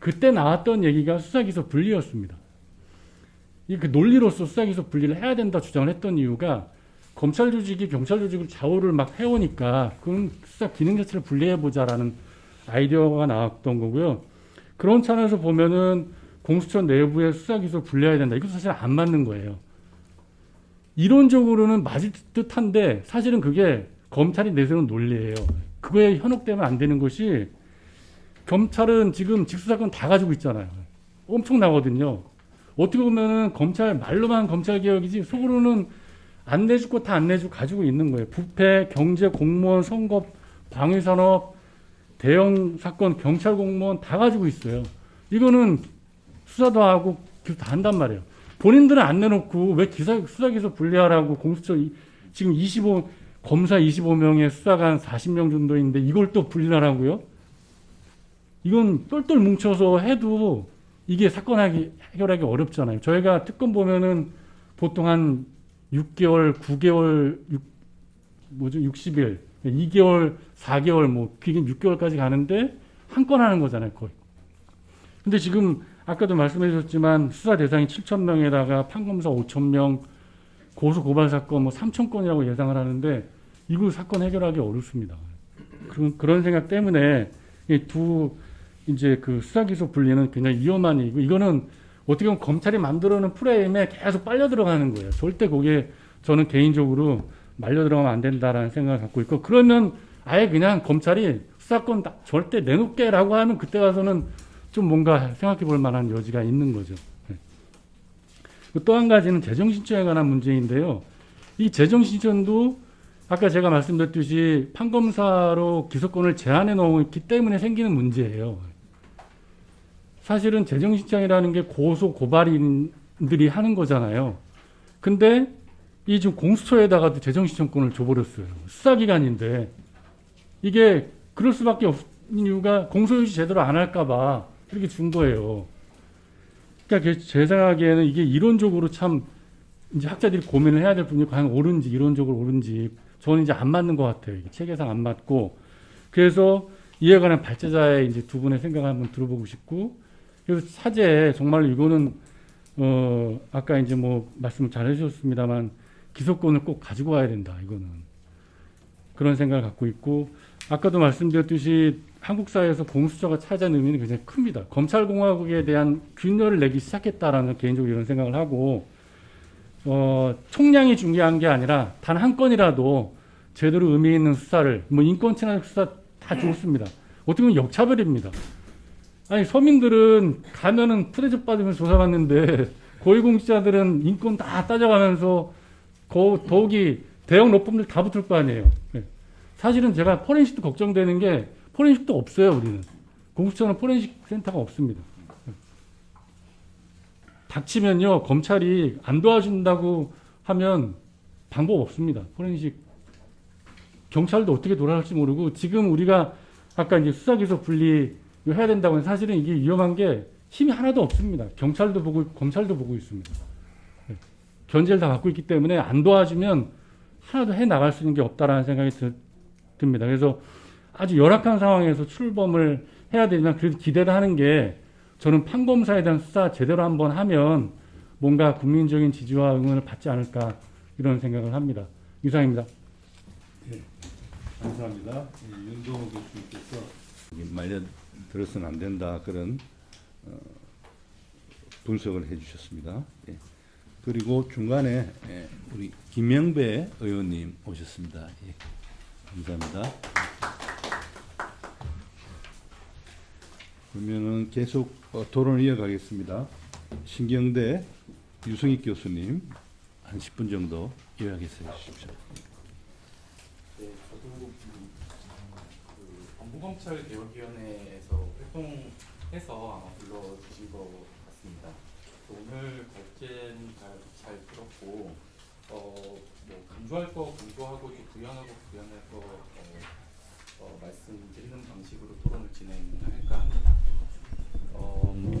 그때 나왔던 얘기가 수사기소 분리였습니다. 이 그 논리로서 수사기소 분리를 해야 된다 주장을 했던 이유가 검찰 조직이 경찰 조직을 좌우를 막 해오니까 그럼 수사 기능 자체를 분리해 보자라는 아이디어가 나왔던 거고요. 그런 차원에서 보면은 공수처 내부의 수사 기소 분리해야 된다. 이거 사실 안 맞는 거예요. 이론적으로는 맞을 듯한데 사실은 그게 검찰이 내세우는 논리예요. 그거에 현혹되면 안 되는 것이 검찰은 지금 직수사건 다 가지고 있잖아요. 엄청나거든요. 어떻게 보면은 검찰 말로만 검찰 개혁이지 속으로는 안 내주고 다 안 내주고 가지고 있는 거예요. 부패, 경제, 공무원, 선거, 방위산업, 대형 사건, 경찰 공무원 다 가지고 있어요. 이거는 수사도 하고 다 한단 말이에요. 본인들은 안 내놓고 왜 기사, 수사기소 분리하라고 공수처 이- 지금 25 검사 25명의 수사관 40명 정도 있는데 이걸 또 분리하라고요? 이건 똘똘 뭉쳐서 해도 이게 사건 하기, 해결하기 어렵잖아요. 저희가 특검 보면은 보통 한 6개월, 9개월, 6, 뭐죠? 60일, 2개월, 4개월, 뭐, 길게 6개월까지 가는데 한 건 하는 거잖아요, 거의. 근데 지금 아까도 말씀해 주셨지만 수사 대상이 7천 명에다가 판검사 5천 명, 고소 고발 사건 뭐 3천 건이라고 예상을 하는데 이거 사건 해결하기 어렵습니다. 그런 그런 생각 때문에 이두 이제 그 수사 기소 분리는 굉장히 위험한 일이고 이거는 어떻게 보면 검찰이 만들어놓은 프레임에 계속 빨려 들어가는 거예요. 절대 거기에 저는 개인적으로 말려 들어가면 안 된다라는 생각을 갖고 있고 그러면 아예 그냥 검찰이 수사권 다- 절대 내놓게라고 하면 그때 가서는 좀 뭔가 생각해 볼 만한 여지가 있는 거죠. 네. 또한 가지는 재정신청에 관한 문제인데요. 이 재정신청도 아까 제가 말씀드렸듯이 판검사로 기소권을 제한해 놓기 때문에 생기는 문제예요. 사실은 재정신청이라는 게 고소 고발인들이 하는 거잖아요. 근데 이 지금 공수처에다가도 재정신청권을 줘버렸어요. 수사기관인데 이게 그럴 수밖에 없는 이유가 공소유지 제대로 안 할까봐 이렇게 준 거예요. 그러니까 그제 생각에는 이게 이론적으로 참 이제 학자들이 고민을 해야 될 부분이 과연 옳은지 이론적으로 옳은지 저는 이제 안 맞는 것 같아요. 체계상 안 맞고 그래서 이에 관한 발제자의 이제 두 분의 생각을 한번 들어보고 싶고 그래서 사제 정말 이거는 어 아까 이제 뭐 말씀을 잘 해주셨습니다만 기소권을 꼭 가지고 와야 된다 이거는 그런 생각을 갖고 있고 아까도 말씀드렸듯이 한국 사회에서 공수처가 차지하는 의미는 굉장히 큽니다. 검찰공화국에 대한 균열을 내기 시작했다라는 개인적으로 이런 생각을 하고 어, 총량이 중요한 게 아니라 단 한 건이라도 제대로 의미 있는 수사를 뭐 인권 침해 수사 다 좋습니다. 어떻게 보면 역차별입니다. 아니 서민들은 가면은 푸대접 받으면서 조사받는데 고위공직자들은 인권 다 따져가면서 거, 더욱이 대형 로펌들 다 붙을 거 아니에요. 네. 사실은 제가 포렌식도 걱정되는 게 포렌식도 없어요 우리는 공수처는 포렌식 센터가 없습니다. 닥치면요 검찰이 안 도와준다고 하면 방법 없습니다. 포렌식 경찰도 어떻게 돌아갈지 모르고 지금 우리가 아까 이제 수사기소 분리 해야 된다고 해서 사실은 이게 위험한 게 힘이 하나도 없습니다. 경찰도 보고 검찰도 보고 있습니다. 네. 견제를 다 갖고 있기 때문에 안 도와주면 하나도 해 나갈 수 있는 게 없다라는 생각이 드, 듭니다. 그래서 아주 열악한 상황에서 출범을 해야 되지만 그래도 기대를 하는 게 저는 판검사에 대한 수사 제대로 한번 하면 뭔가 국민적인 지지와 응원을 받지 않을까 이런 생각을 합니다. 이상입니다. 감사합니다. 이 윤동호 교수님께서 말려 들어서는 안 된다 그런 어, 분석을 해주셨습니다. 예. 그리고 중간에 예, 우리 김명배 의원님 오셨습니다. 예. 감사합니다. 그러면은 계속 어, 토론을 이어가겠습니다. 신경대 유승익 교수님 한 10분 정도 요약해서 해주십시오. 네, 저도 음, 그 법무검찰 개혁위원회에서 활동해서 아마 불러주신 것 같습니다. 오늘 발제는 잘, 잘 들었고, 어, 뭐 강조할 거 강조하고 또 부연하고 부연할 거 어, 어, 말씀드리는 방식으로 토론을 진행할까 합니다. 어,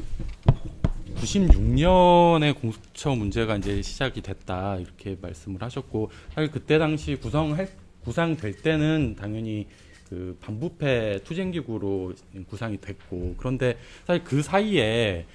96년에 공수처 문제가 이제 시작이 됐다 이렇게 말씀을 하셨고 사실 그때 당시 구성할 구상될 때는 당연히 그 반부패 투쟁기구로 구상이 됐고 그런데 사실 그 사이에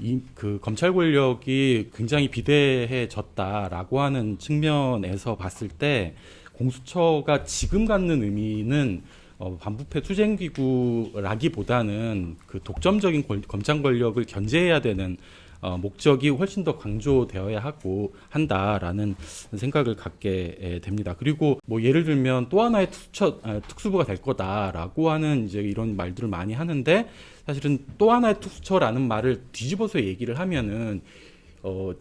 이 그 검찰 권력이 굉장히 비대해졌다라고 하는 측면에서 봤을 때 공수처가 지금 갖는 의미는 어, 반부패 투쟁기구라기보다는 그 독점적인 권- 검찰 권력을 견제해야 되는 어, 목적이 훨씬 더 강조되어야 하고 한다라는 생각을 갖게 에, 됩니다. 그리고 뭐 예를 들면 또 하나의 특처, 아, 특수부가 될 거다라고 하는 이제 이런 말들을 많이 하는데 사실은 또 하나의 특수처라는 말을 뒤집어서 얘기를 하면은 어,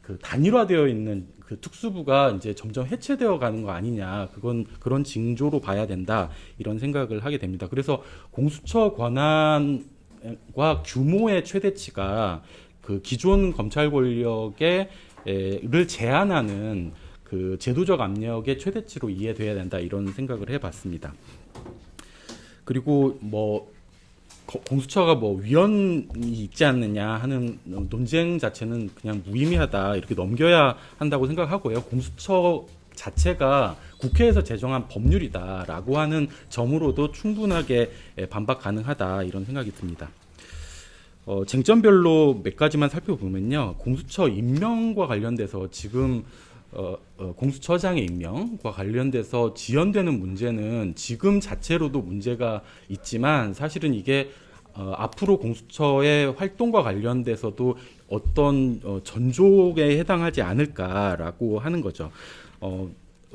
그 단일화되어 있는 그 특수부가 이제 점점 해체되어 가는 거 아니냐. 그건 그런 징조로 봐야 된다. 이런 생각을 하게 됩니다. 그래서 공수처 권한과 규모의 최대치가 그 기존 검찰 권력의 를 제한하는 그 제도적 압력의 최대치로 이해돼야 된다 이런 생각을 해봤습니다. 그리고 뭐 거- 공수처가 뭐 위원이 있지 않느냐 하는 논쟁 자체는 그냥 무의미하다 이렇게 넘겨야 한다고 생각하고요. 공수처 자체가 국회에서 제정한 법률이다라고 하는 점으로도 충분하게 예, 반박 가능하다 이런 생각이 듭니다. 어, 쟁점별로 몇 가지만 살펴보면요. 공수처 임명과 관련돼서 지금 어, 어, 공수처장의 임명과 관련돼서 지연되는 문제는 지금 자체로도 문제가 있지만 사실은 이게 어, 앞으로 공수처의 활동과 관련돼서도 어떤 어, 전족에 해당하지 않을까라고 하는 거죠. 어,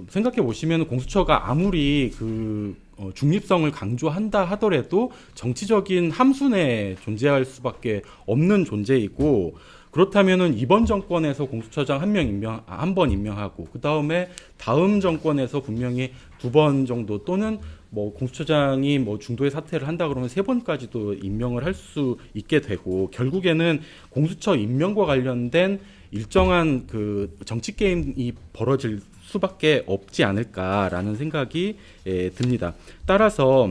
생각해 보시면 공수처가 아무리 그 어, 중립성을 강조한다 하더라도 정치적인 함수 내에 존재할 수밖에 없는 존재이고 그렇다면은 이번 정권에서 공수처장 한 명 임명 한 번 임명하고 그 다음에 다음 정권에서 분명히 두 번 정도 또는 뭐 공수처장이 뭐 중도에 사퇴를 한다 그러면 세 번까지도 임명을 할 수 있게 되고 결국에는 공수처 임명과 관련된 일정한 그 정치 게임이 벌어질 수밖에 없지 않을까라는 생각이 예, 듭니다. 따라서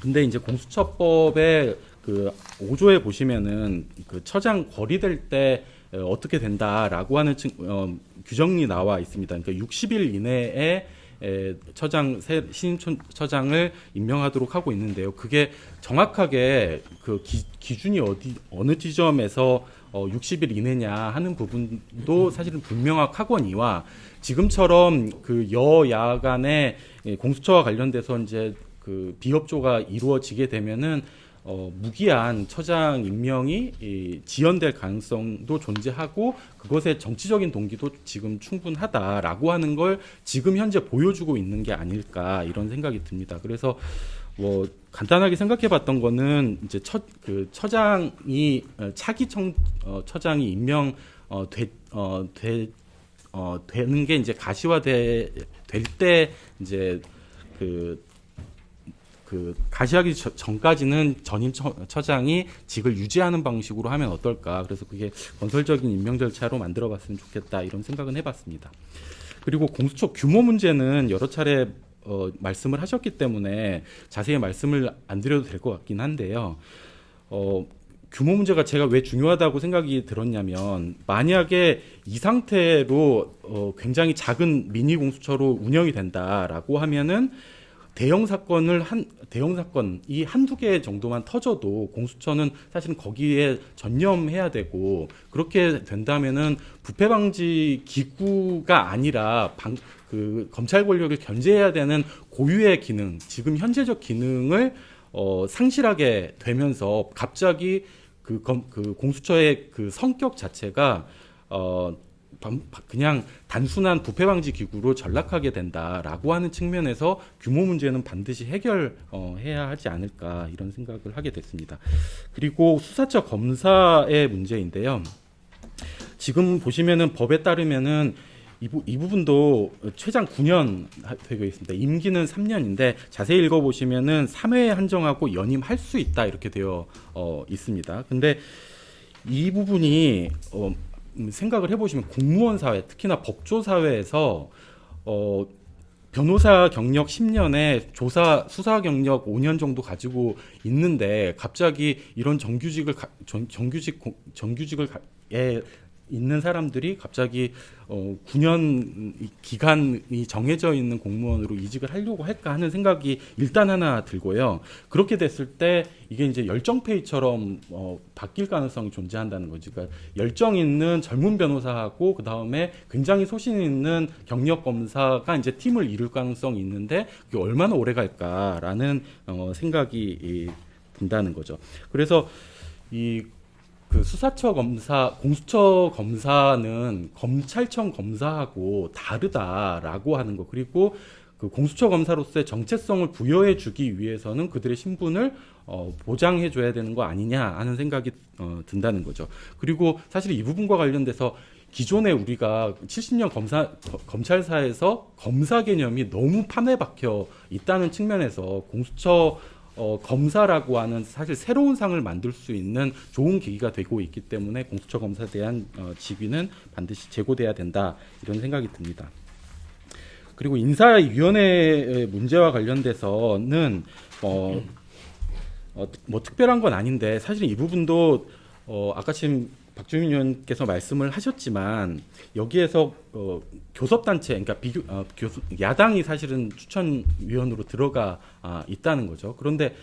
근데 이제 공수처법의 그 5조에 보시면은 그 처장 거리될 때 어, 어떻게 된다라고 하는 층, 어, 규정이 나와 있습니다. 그러니까 60일 이내에 에, 처장 새 신임 처- 처장을 임명하도록 하고 있는데요. 그게 정확하게 그 기, 기준이 어디 어느 지점에서 어, 60일 이내냐 하는 부분도 사실은 불명확하거니와 지금처럼 그 여야 간의 예, 공수처와 관련돼서 이제 그 비협조가 이루어지게 되면은 어, 무기한 처장 임명이 이, 지연될 가능성도 존재하고 그것의 정치적인 동기도 지금 충분하다라고 하는 걸 지금 현재 보여주고 있는 게 아닐까 이런 생각이 듭니다. 그래서 뭐 간단하게 생각해봤던 거는 이제 처, 그 처장이 어, 차기 청, 어, 처장이 임명 어, 되, 어, 되, 어, 되는 게 이제 가시화돼 될 때 이제 그, 그 가시하기 저- 전까지는 전임 처, 처장이 직을 유지하는 방식으로 하면 어떨까 그래서 그게 건설적인 임명 절차로 만들어 봤으면 좋겠다 이런 생각은 해봤습니다. 그리고 공수처 규모 문제는 여러 차례 어, 말씀을 하셨기 때문에 자세히 말씀을 안 드려도 될 것 같긴 한데요. 어, 규모 문제가 제가 왜 중요하다고 생각이 들었냐면 만약에 이 상태로 어, 굉장히 작은 미니 공수처로 운영이 된다라고 하면은 대형 사건을 한 대형 사건 이 한두 개 정도만 터져도 공수처는 사실은 거기에 전념해야 되고 그렇게 된다면은 부패 방지 기구가 아니라 방, 그 검찰 권력을 견제해야 되는 고유의 기능, 지금 현재적 기능을 어, 상실하게 되면서 갑자기 그, 검, 그 공수처의 그 성격 자체가 어, 반- 그냥 단순한 부패 방지 기구로 전락하게 된다라고 하는 측면에서 규모 문제는 반드시 해결해야 하지 않을까 이런 생각을 하게 됐습니다. 그리고 수사처 검사의 문제인데요. 지금 보시면은 법에 따르면은 이, 부, 이 부분도 최장 9년 하- 되고 있습니다. 임기는 3년인데 자세히 읽어보시면은 3회에 한정하고 연임할 수 있다 이렇게 되어 어, 있습니다. 근데 이 부분이 어, 음, 생각을 해보시면 공무원 사회, 특히나 법조 사회에서 어, 변호사 경력 10년에 조사 수사 경력 5년 정도 가지고 있는데 갑자기 이런 정규직을 가, 정, 정규직 공- 정규직을 가, 에 있는 사람들이 갑자기 어 9년 기간이 정해져 있는 공무원으로 이직을 하려고 할까 하는 생각이 일단 하나 들고요. 그렇게 됐을 때 이게 이제 열정페이처럼 어 바뀔 가능성이 존재한다는 거지. 그러니까 열정 있는 젊은 변호사하고 그 다음에 굉장히 소신 있는 경력 검사가 이제 팀을 이룰 가능성이 있는데 그게 얼마나 오래 갈까라는 어 생각이 이, 든다는 거죠. 그래서 이 그 수사처 검사, 공수처 검사는 검찰청 검사하고 다르다라고 하는 거. 그리고 그 공수처 검사로서의 정체성을 부여해 주기 위해서는 그들의 신분을 어, 보장해 줘야 되는 거 아니냐 하는 생각이 어, 든다는 거죠. 그리고 사실 이 부분과 관련돼서 기존에 우리가 70년 검사 거- 검찰사에서 검사 개념이 너무 판에 박혀 있다는 측면에서 공수처 어, 검사라고 하는 사실 새로운 상을 만들 수 있는 좋은 계기가 되고 있기 때문에 공수처 검사에 대한 어, 직위는 반드시 제고돼야 된다 이런 생각이 듭니다. 그리고 인사위원회 문제와 관련돼서는 어, 어, 뭐 특별한 건 아닌데 사실 이 부분도 어, 아까 지금 박주민 의원께서 말씀을 하셨지만 여기에서 어, 교섭단체, 그러니까 비교, 어, 교수, 야당이 사실은 추천위원으로 들어가 아, 있다는 거죠. 그런데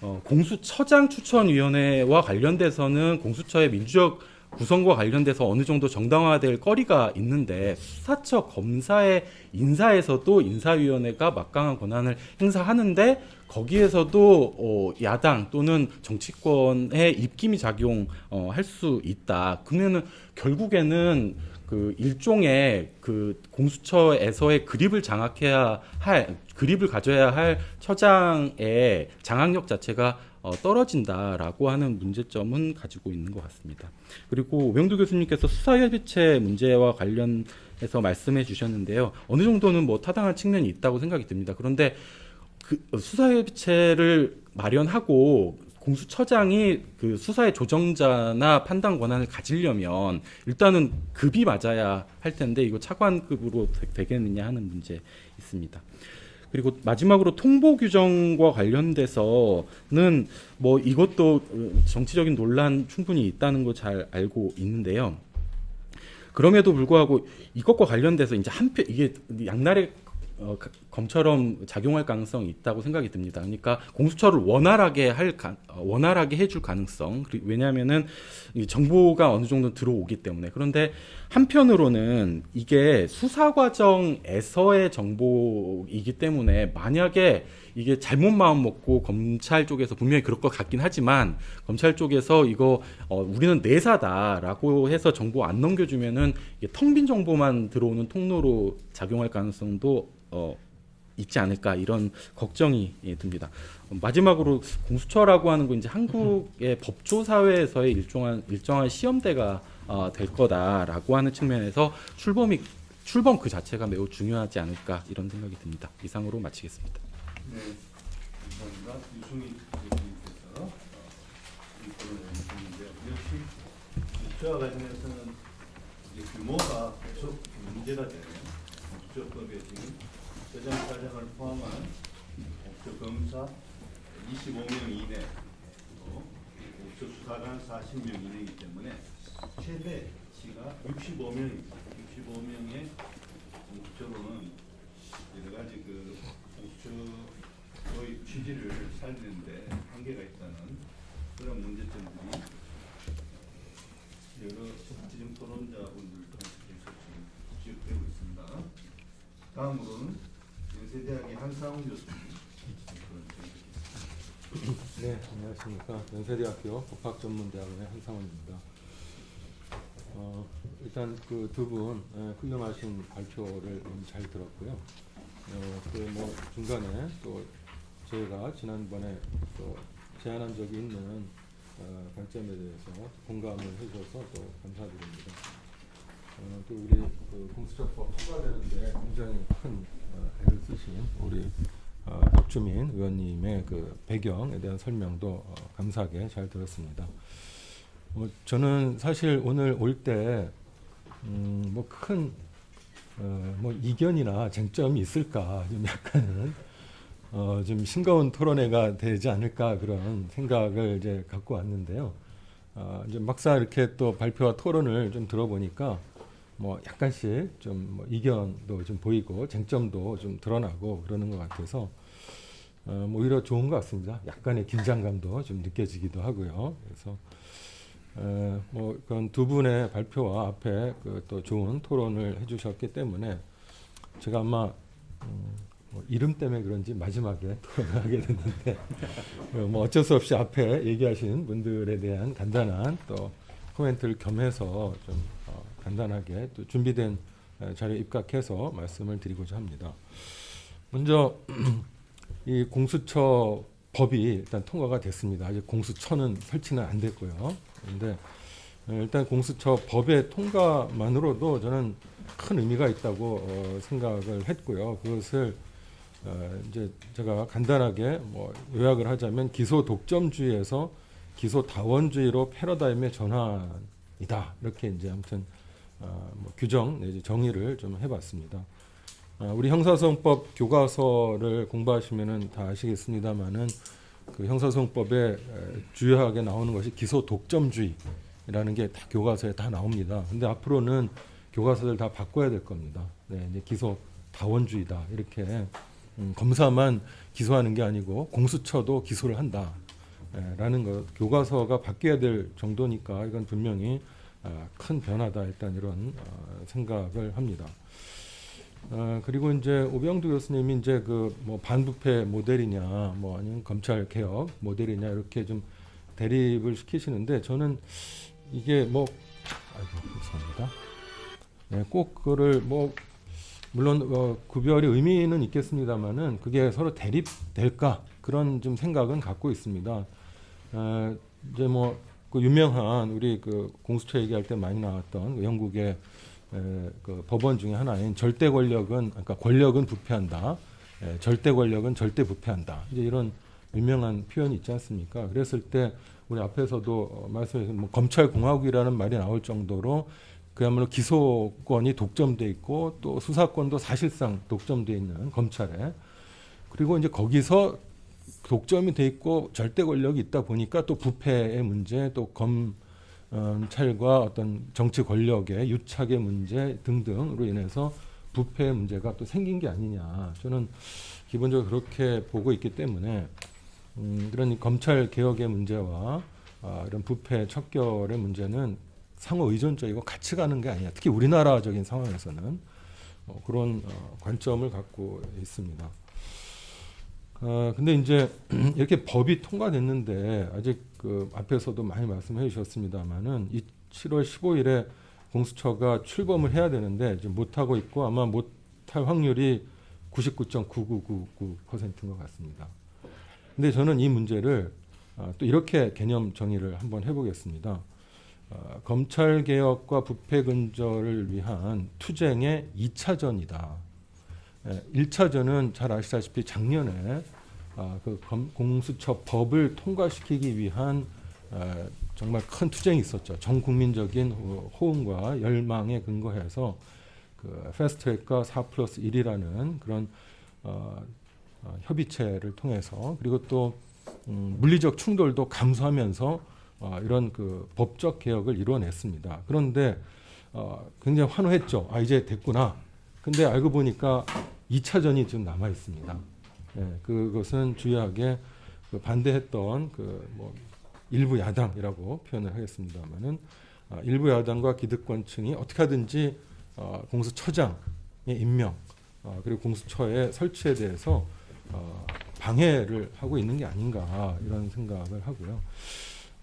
어, 공수처장 추천위원회와 관련돼서는 공수처의 민주적 구성과 관련돼서 어느 정도 정당화될 거리가 있는데 수사처 검사의 인사에서도 인사위원회가 막강한 권한을 행사하는데 거기에서도 어, 야당 또는 정치권의 입김이 작용할 수 있다. 그러면은 결국에는 그 일종의 그 공수처에서의 그립을 장악해야 할 그립을 가져야 할 처장의 장악력 자체가 어, 떨어진다라고 하는 문제점은 가지고 있는 것 같습니다. 그리고 오병두 교수님께서 수사협의체 문제와 관련해서 말씀해 주셨는데요. 어느 정도는 뭐 타당한 측면이 있다고 생각이 듭니다. 그런데 그 수사협의체를 마련하고 공수처장이 그 수사의 조정자나 판단 권한을 가지려면 일단은 급이 맞아야 할 텐데 이거 차관급으로 되- 되겠느냐 하는 문제 있습니다. 그리고 마지막으로 통보 규정과 관련돼서는 뭐 이것도 어, 정치적인 논란 충분히 있다는 거 잘 알고 있는데요. 그럼에도 불구하고 이것과 관련돼서 이제 한편 이게 양날의 어, 가- 검처럼 작용할 가능성이 있다고 생각이 듭니다. 그러니까 공수처를 원활하게 할 가, 어, 원활하게 해줄 가능성. 왜냐하면은 이 정보가 어느 정도 들어오기 때문에 그런데 한편으로는 이게 수사 과정에서의 정보이기 때문에 만약에 이게 잘못 마음 먹고 검찰 쪽에서 분명히 그럴 것 같긴 하지만 검찰 쪽에서 이거 어, 우리는 내사다라고 해서 정보 안 넘겨주면은 텅 빈 정보만 들어오는 통로로 작용할 가능성도 어, 있지 않을까 이런 걱정이 예, 듭니다. 어, 마지막으로 공수처라고 하는 건 이제 한국의 법조 사회에서의 일정한 일정한 시험대가 어, 될 거다라고 하는 측면에서 출범이 출범 그 자체가 매우 중요하지 않을까 이런 생각이 듭니다. 이상으로 마치겠습니다. 네, 감사합니다. 유승희 교수님께서 어, 이 토론을 해주셨는데요. 역시 국제와 관련해서는 이제 규모가 계속 문제가 되는 국제법에 지금 세장 사장을 포함한 국제 검사 25명 이내, 또 국제 수사관 40명 이내이기 때문에 최대치가 65명입니다. 65명의 국적으로는 여러 가지 그 공수 처의 취지를 살리는데 한계가 있다는 그런 문제점들이 여러 지금 토론자분들 통해서 지금 지적되고 있습니다. 다음으로는 연세대학의 한상훈 교수님. 네, 안녕하십니까. 연세대학교 법학전문대학원의 한상원입니다. 어, 일단 그 두분 훌륭하신 발표를 잘 들었고요. 어, 그뭐 중간에 또 저희가 지난번에 또 제안한 적이 있는 어, 관점에 대해서 공감을 해주셔서 또 감사드립니다. 어, 또 우리 그 공수처법 통과되는데 굉장히 큰 어, 애를 쓰신 우리 어, 박주민 의원님의 그 배경에 대한 설명도 어, 감사하게 잘 들었습니다. 어, 저는 사실 오늘 올 때 음, 뭐큰 어, 뭐 이견이나 쟁점이 있을까 좀 약간은 어, 좀 싱거운 토론회가 되지 않을까 그런 생각을 이제 갖고 왔는데요. 어, 이제 막상 이렇게 또 발표와 토론을 좀 들어보니까 뭐 약간씩 좀 뭐 이견도 좀 보이고 쟁점도 좀 드러나고 그러는 것 같아서 어, 뭐 오히려 좋은 것 같습니다. 약간의 긴장감도 좀 느껴지기도 하고요. 그래서 에, 뭐 그런 두 분의 발표와 앞에 그 또 좋은 토론을 해주셨기 때문에 제가 아마 음, 뭐 이름 때문에 그런지 마지막에 *laughs* 하게 됐는데 어, 뭐 어쩔 수 없이 앞에 얘기하신 분들에 대한 간단한 또 코멘트를 겸해서 좀 어, 간단하게 또 준비된 에, 자료에 입각해서 말씀을 드리고자 합니다. 먼저 *clears throat* 이 공수처 법이 일단 통과가 됐습니다. 아직 공수처는 설치는 안 됐고요. 그런데 어, 일단 공수처 법의 통과만으로도 저는 큰 의미가 있다고 어, 생각을 했고요. 그것을 어, 이제 제가 간단하게 뭐 요약을 하자면 기소 독점주의에서 기소 다원주의로 패러다임의 전환이다. 이렇게 이제 아무튼 어, 뭐 규정 내지 정의를 좀 해봤습니다. 아, 우리 형사소송법 교과서를 공부하시면은 다 아시겠습니다만은 그 형사소송법에 에, 주요하게 나오는 것이 기소 독점주의라는 게 다 교과서에 다 나옵니다. 근데 앞으로는 교과서를 다 바꿔야 될 겁니다. 네, 이제 기소 다원주의다 이렇게 음, 검사만 기소하는 게 아니고 공수처도 기소를 한다. 에, 라는 것 교과서가 바뀌어야 될 정도니까 이건 분명히 아, 큰 변화다 일단 이런 어, 생각을 합니다. 어, 그리고 이제 오병두 교수님이 이제 그 뭐 반부패 모델이냐 뭐 아니면 검찰 개혁 모델이냐 이렇게 좀 대립을 시키시는데 저는 이게 뭐 아이고 죄송합니다. 네, 꼭 그거를 뭐 물론 어, 구별이 의미는 있겠습니다만은 그게 서로 대립될까 그런 좀 생각은 갖고 있습니다. 어, 이제 뭐 그 유명한 우리 그 공수처 얘기할 때 많이 나왔던 그 영국의 에, 그 법원 중에 하나인 절대 권력은 그러니까 권력은 부패한다. 에, 절대 권력은 절대 부패한다. 이제 이런 유명한 표현이 있지 않습니까? 그랬을 때 우리 앞에서도 어, 말씀하신 뭐 검찰 공화국이라는 말이 나올 정도로 그야말로 기소권이 독점돼 있고 또 수사권도 사실상 독점돼 있는 검찰에. 그리고 이제 거기서 독점이 돼 있고 절대 권력이 있다 보니까 또 부패의 문제 또 검찰과 어떤 정치 권력의 유착의 문제 등등으로 인해서 부패의 문제가 또 생긴 게 아니냐. 저는 기본적으로 그렇게 보고 있기 때문에 음, 그런 이 검찰 개혁의 문제와 아, 이런 부패 척결의 문제는 상호 의존적이고 같이 가는 게 아니야. 특히 우리나라적인 상황에서는 어, 그런 어, 관점을 갖고 있습니다. 어, 근데 이제 *clears throat* 이렇게 법이 통과됐는데 아직 그 앞에서도 많이 말씀해 주셨습니다만은 이 7월 15일에 공수처가 출범을 해야 되는데 지금 못 하고 있고 아마 못할 확률이 99.9999%인 것 같습니다. 근데 저는 이 문제를 아, 또 이렇게 개념 정의를 한번 해보겠습니다. 어, 검찰 개혁과 부패 근절을 위한 투쟁의 2차전이다. 예, 1차전은 잘 아시다시피 작년에 아, 그 검- 공수처 법을 통과시키기 위한 에, 정말 큰 투쟁이 있었죠. 전 국민적인 호- 호응과 열망에 근거해서 그 패스트트랙과 4 플러스 1이라는 그런 어, 어, 협의체를 통해서 그리고 또 음, 물리적 충돌도 감수하면서 어, 이런 그 법적 개혁을 이루어냈습니다. 그런데 어, 굉장히 환호했죠. 아 이제 됐구나. 근데 알고 보니까 2차전이 좀 남아 있습니다. 예, 그것은 주요하게 그 반대했던 그 뭐 일부 야당이라고 표현을 하겠습니다만은 아, 일부 야당과 기득권층이 어떻게 하든지 어, 공수처장의 임명 어, 그리고 공수처의 설치에 대해서 어, 방해를 하고 있는 게 아닌가 이런 생각을 하고요.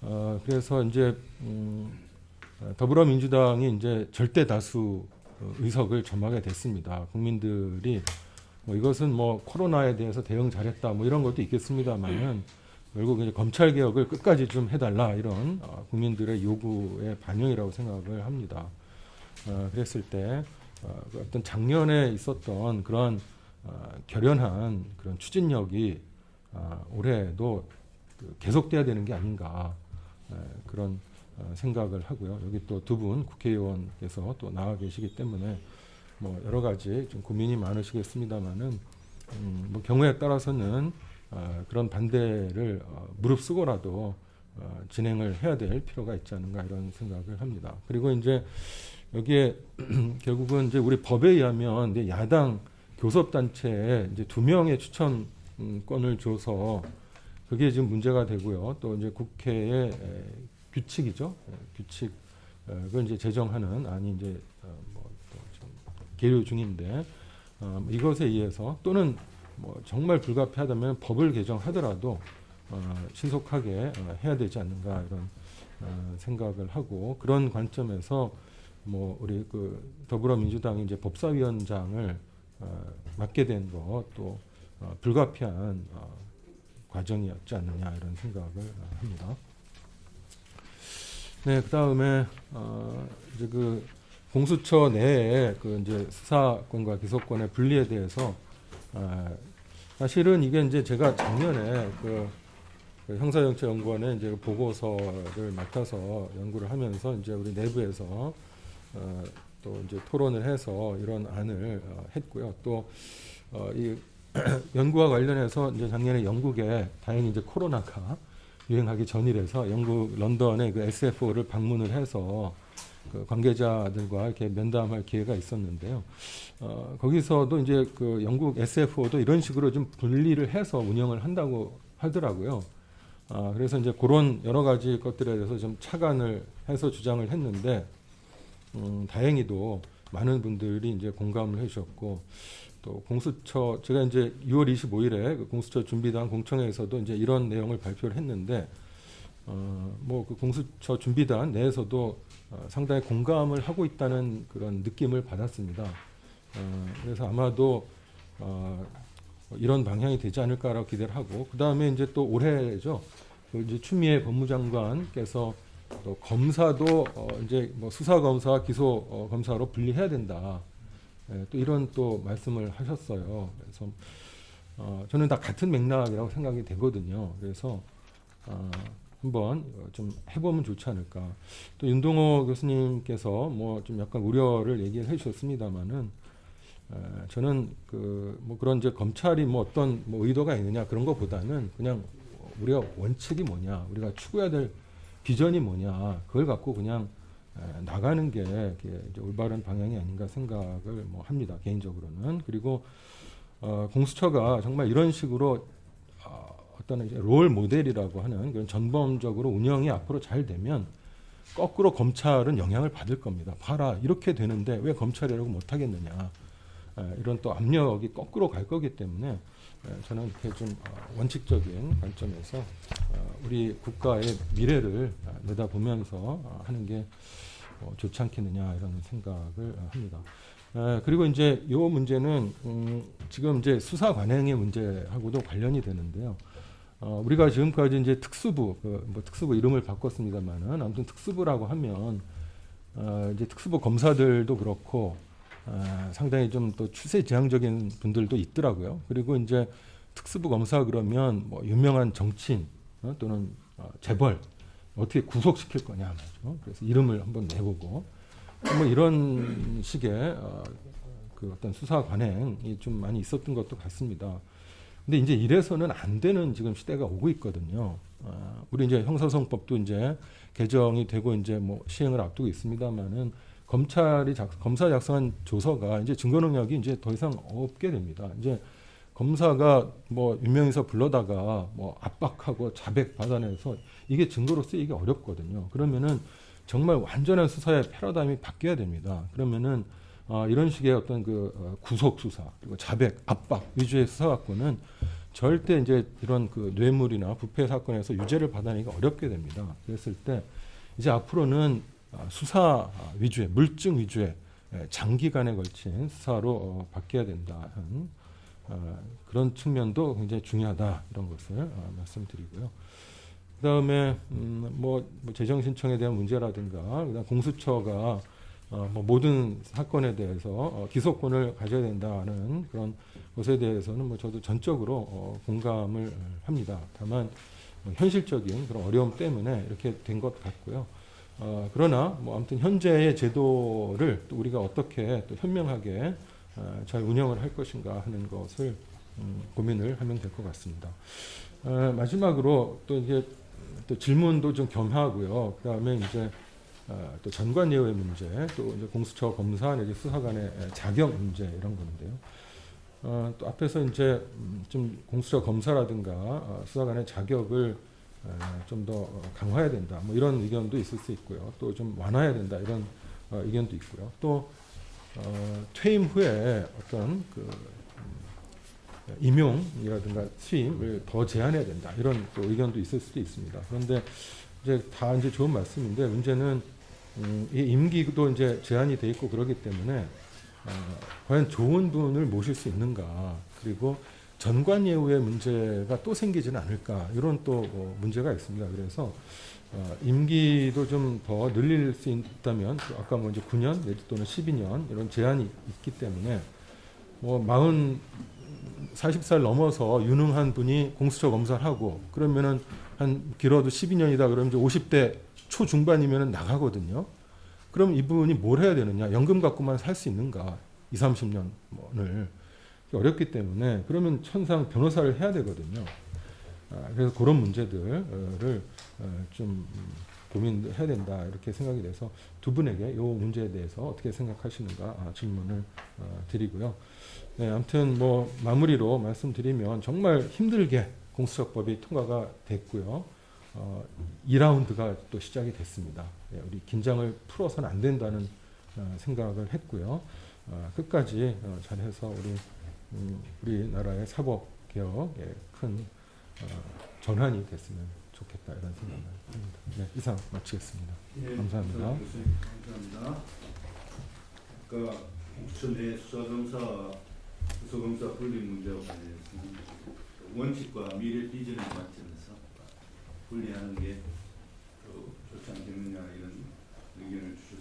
어, 그래서 이제 음, 어, 더불어민주당이 이제 절대 다수 어, 의석을 점하게 됐습니다. 국민들이 뭐 이것은 뭐 코로나에 대해서 대응 잘했다 뭐 이런 것도 있겠습니다만은 결국 이제 검찰 개혁을 끝까지 좀 해달라 이런 어, 국민들의 요구의 반영이라고 생각을 합니다. 어, 그랬을 때 어, 그 어떤 작년에 있었던 그런 어, 결연한 그런 추진력이 어, 올해도 그 계속돼야 되는 게 아닌가 에, 그런 어, 생각을 하고요. 여기 또 두 분 국회의원께서 또 나와 계시기 때문에 뭐 여러 가지 좀 고민이 많으시겠습니다만은 음, 뭐 경우에 따라서는 어, 그런 반대를 어, 무릅쓰고라도 어, 진행을 해야 될 필요가 있지 않은가 이런 생각을 합니다. 그리고 이제 여기에 *clears throat* 결국은 이제 우리 법에 의하면 이제 야당 교섭단체에 이제 두 명의 추천권을 줘서 그게 지금 문제가 되고요. 또 이제 국회의 에, 규칙이죠. 에, 규칙을 이제 제정하는 안이 이제 어, 지금 계류 중인데 어, 이것에 의해서 또는 뭐 정말 불가피하다면 법을 개정하더라도 어, 신속하게 어, 해야 되지 않는가 이런 어, 생각을 하고 그런 관점에서 뭐 우리 그 더불어민주당이 이제 법사위원장을 어, 맡게 된 것도 어, 불가피한 어, 과정이었지 않느냐 이런 생각을 어, 합니다. 네, 그 다음에 어, 이제 그 공수처 내에 그 이제 수사권과 기소권의 분리에 대해서 어, 사실은 이게 이제 제가 작년에 그, 그 형사정치연구원에 이제 그 보고서를 맡아서 연구를 하면서 이제 우리 내부에서 어, 또 이제 토론을 해서 이런 안을 어, 했고요. 또 어, 이 *clears throat* 연구와 관련해서 이제 작년에 영국에 다행히 이제 코로나가 유행하기 전이라서 영국 런던의 그 SFO를 방문을 해서 그 관계자들과 이렇게 면담할 기회가 있었는데요. 어, 거기서도 이제 그 영국 SFO도 이런 식으로 좀 분리를 해서 운영을 한다고 하더라고요. 아, 그래서 이제 그런 여러 가지 것들에 대해서 좀 차관을 해서 주장을 했는데 음, 다행히도 많은 분들이 이제 공감을 해주셨고 또 공수처 제가 이제 6월 25일에 그 공수처 준비단 공청회에서도 이제 이런 내용을 발표를 했는데 어, 뭐 그 공수처 준비단 내에서도 어, 상당히 공감을 하고 있다는 그런 느낌을 받았습니다. 어, 그래서 아마도 어, 이런 방향이 되지 않을까라고 기대를 하고 그 다음에 이제 또 올해죠. 그 이제 추미애 법무장관께서 또 검사도 어, 이제 뭐 수사 검사, 기소 어, 검사로 분리해야 된다. 예, 또 이런 또 말씀을 하셨어요. 그래서 어, 저는 다 같은 맥락이라고 생각이 되거든요. 그래서 어, 한번 어, 좀 해보면 좋지 않을까. 또 윤동호 교수님께서 뭐 좀 약간 우려를 얘기를 해주셨습니다만은 에, 저는 그 뭐 그런 이제 검찰이 뭐 어떤 뭐 의도가 있느냐 그런 것보다는 그냥 우리가 원칙이 뭐냐, 우리가 추구해야 될 비전이 뭐냐 그걸 갖고 그냥 에, 나가는 게 올바른 방향이 아닌가 생각을 뭐 합니다 개인적으로는 그리고 어, 공수처가 정말 이런 식으로 어, 어떤 이제 롤 모델이라고 하는 그런 전범적으로 운영이 앞으로 잘 되면 거꾸로 검찰은 영향을 받을 겁니다. 봐라 이렇게 되는데 왜 검찰이라고 못하겠느냐 에, 이런 또 압력이 거꾸로 갈 거기 때문에 에, 저는 이렇게 좀 어, 원칙적인 관점에서 어, 우리 국가의 미래를 어, 내다보면서 어, 하는 게 어, 좋지 않겠느냐 이런 생각을 어, 합니다. 에, 그리고 이제 이 문제는 음, 지금 이제 수사 관행의 문제하고도 관련이 되는데요. 어, 우리가 지금까지 이제 특수부, 그, 뭐 특수부 이름을 바꿨습니다만은 아무튼 특수부라고 하면 어, 이제 특수부 검사들도 그렇고 어, 상당히 좀 또 추세 지향적인 분들도 있더라고요. 그리고 이제 특수부 검사 그러면 뭐 유명한 정치인 어, 또는 어, 재벌 어떻게 구속시킬 거냐 말이죠. 그래서 이름을 한번 내보고 뭐 이런 식의 어, 그 어떤 수사 관행이 좀 많이 있었던 것도 같습니다. 근데 이제 이래서는 안 되는 지금 시대가 오고 있거든요. 아, 우리 이제 형사소송법도 이제 개정이 되고 이제 뭐 시행을 앞두고 있습니다만은 검찰이 작, 검사 작성한 조서가 이제 증거 능력이 이제 더 이상 없게 됩니다. 이제 검사가 뭐 유명해서 불러다가 뭐 압박하고 자백 받아내서 이게 증거로 쓰이기 어렵거든요. 그러면은 정말 완전한 수사의 패러다임이 바뀌어야 됩니다. 그러면은 어, 이런 식의 어떤 그 어, 구속 수사 그리고 자백 압박 위주의 수사 갖고는 절대 이제 이런 그 뇌물이나 부패 사건에서 유죄를 받아내기가 어렵게 됩니다. 그랬을 때 이제 앞으로는 어, 수사 위주의 물증 위주의 예, 장기간에 걸친 수사로 어, 바뀌어야 된다 하는 어, 그런 측면도 굉장히 중요하다 이런 것을 어, 말씀드리고요. 그다음에 음, 뭐, 뭐 재정 신청에 대한 문제라든가 그다음 공수처가 어, 뭐 모든 사건에 대해서 어, 기소권을 가져야 된다는 그런 것에 대해서는 뭐 저도 전적으로 어, 공감을 합니다. 다만 뭐 현실적인 그런 어려움 때문에 이렇게 된 것 같고요. 어, 그러나 뭐 아무튼 현재의 제도를 또 우리가 어떻게 또 현명하게 어, 잘 운영을 할 것인가 하는 것을 음, 고민을 하면 될 것 같습니다. 어, 마지막으로 또 이제 또 질문도 좀 겸하고요. 그 다음에 이제 어, 또 전관 예우의 문제, 또 이제 공수처 검사 내지 수사관의 자격 문제 이런 건데요. 어, 또 앞에서 이제 음, 좀 공수처 검사라든가 어, 수사관의 자격을 어, 좀더 강화해야 된다. 뭐 이런 의견도 있을 수 있고요. 또 좀 완화해야 된다. 이런 어, 의견도 있고요. 또 어, 퇴임 후에 어떤 그 음, 임용이라든가 취임을 더 제한해야 된다. 이런 또 의견도 있을 수도 있습니다. 그런데 이제 다 이제 좋은 말씀인데 문제는 음, 이 임기도 이제 제한이 돼 있고 그러기 때문에 어, 과연 좋은 분을 모실 수 있는가 그리고 전관 예우의 문제가 또 생기지는 않을까 이런 또 어, 문제가 있습니다. 그래서 어, 임기도 좀 더 늘릴 수 있다면 또 아까 뭐 이제 9년 내지 또는 12년 이런 제한이 있기 때문에 뭐 마흔 40살 넘어서 유능한 분이 공수처 검사를 하고 그러면은 한 길어도 12년이다 그러면 이제 50대 초중반이면은 나가거든요. 그럼 이분이 뭘 해야 되느냐? 연금 갖고만 살 수 있는가? 2, 30년을 어렵기 때문에 그러면 천상 변호사를 해야 되거든요. 아, 그래서 그런 문제들을 어, 좀 고민해야 된다 이렇게 생각이 돼서 두 분에게 이 문제에 대해서 어떻게 생각하시는가 아, 질문을 어, 드리고요. 네, 아무튼 뭐 마무리로 말씀드리면 정말 힘들게 공수처법이 통과가 됐고요. 어, 2라운드가 또 시작이 됐습니다. 예, 우리 긴장을 풀어서는 안 된다는 어, 생각을 했고요. 어, 끝까지 어, 잘해서 우리 음, 우리나라의 사법 개혁에 큰 어, 전환이 됐으면 좋겠다 이런 생각을 합니다. 네, 이상 마치겠습니다. 예, 감사합니다. 교수님, 감사합니다. 아까 공수처 내 수사검사, 수검사 분리 문제와 관련해서는 원칙과 미래 비전을 맞추면서 분리하는 게 좋지 않겠느냐 이런 의견을 주셨습니다.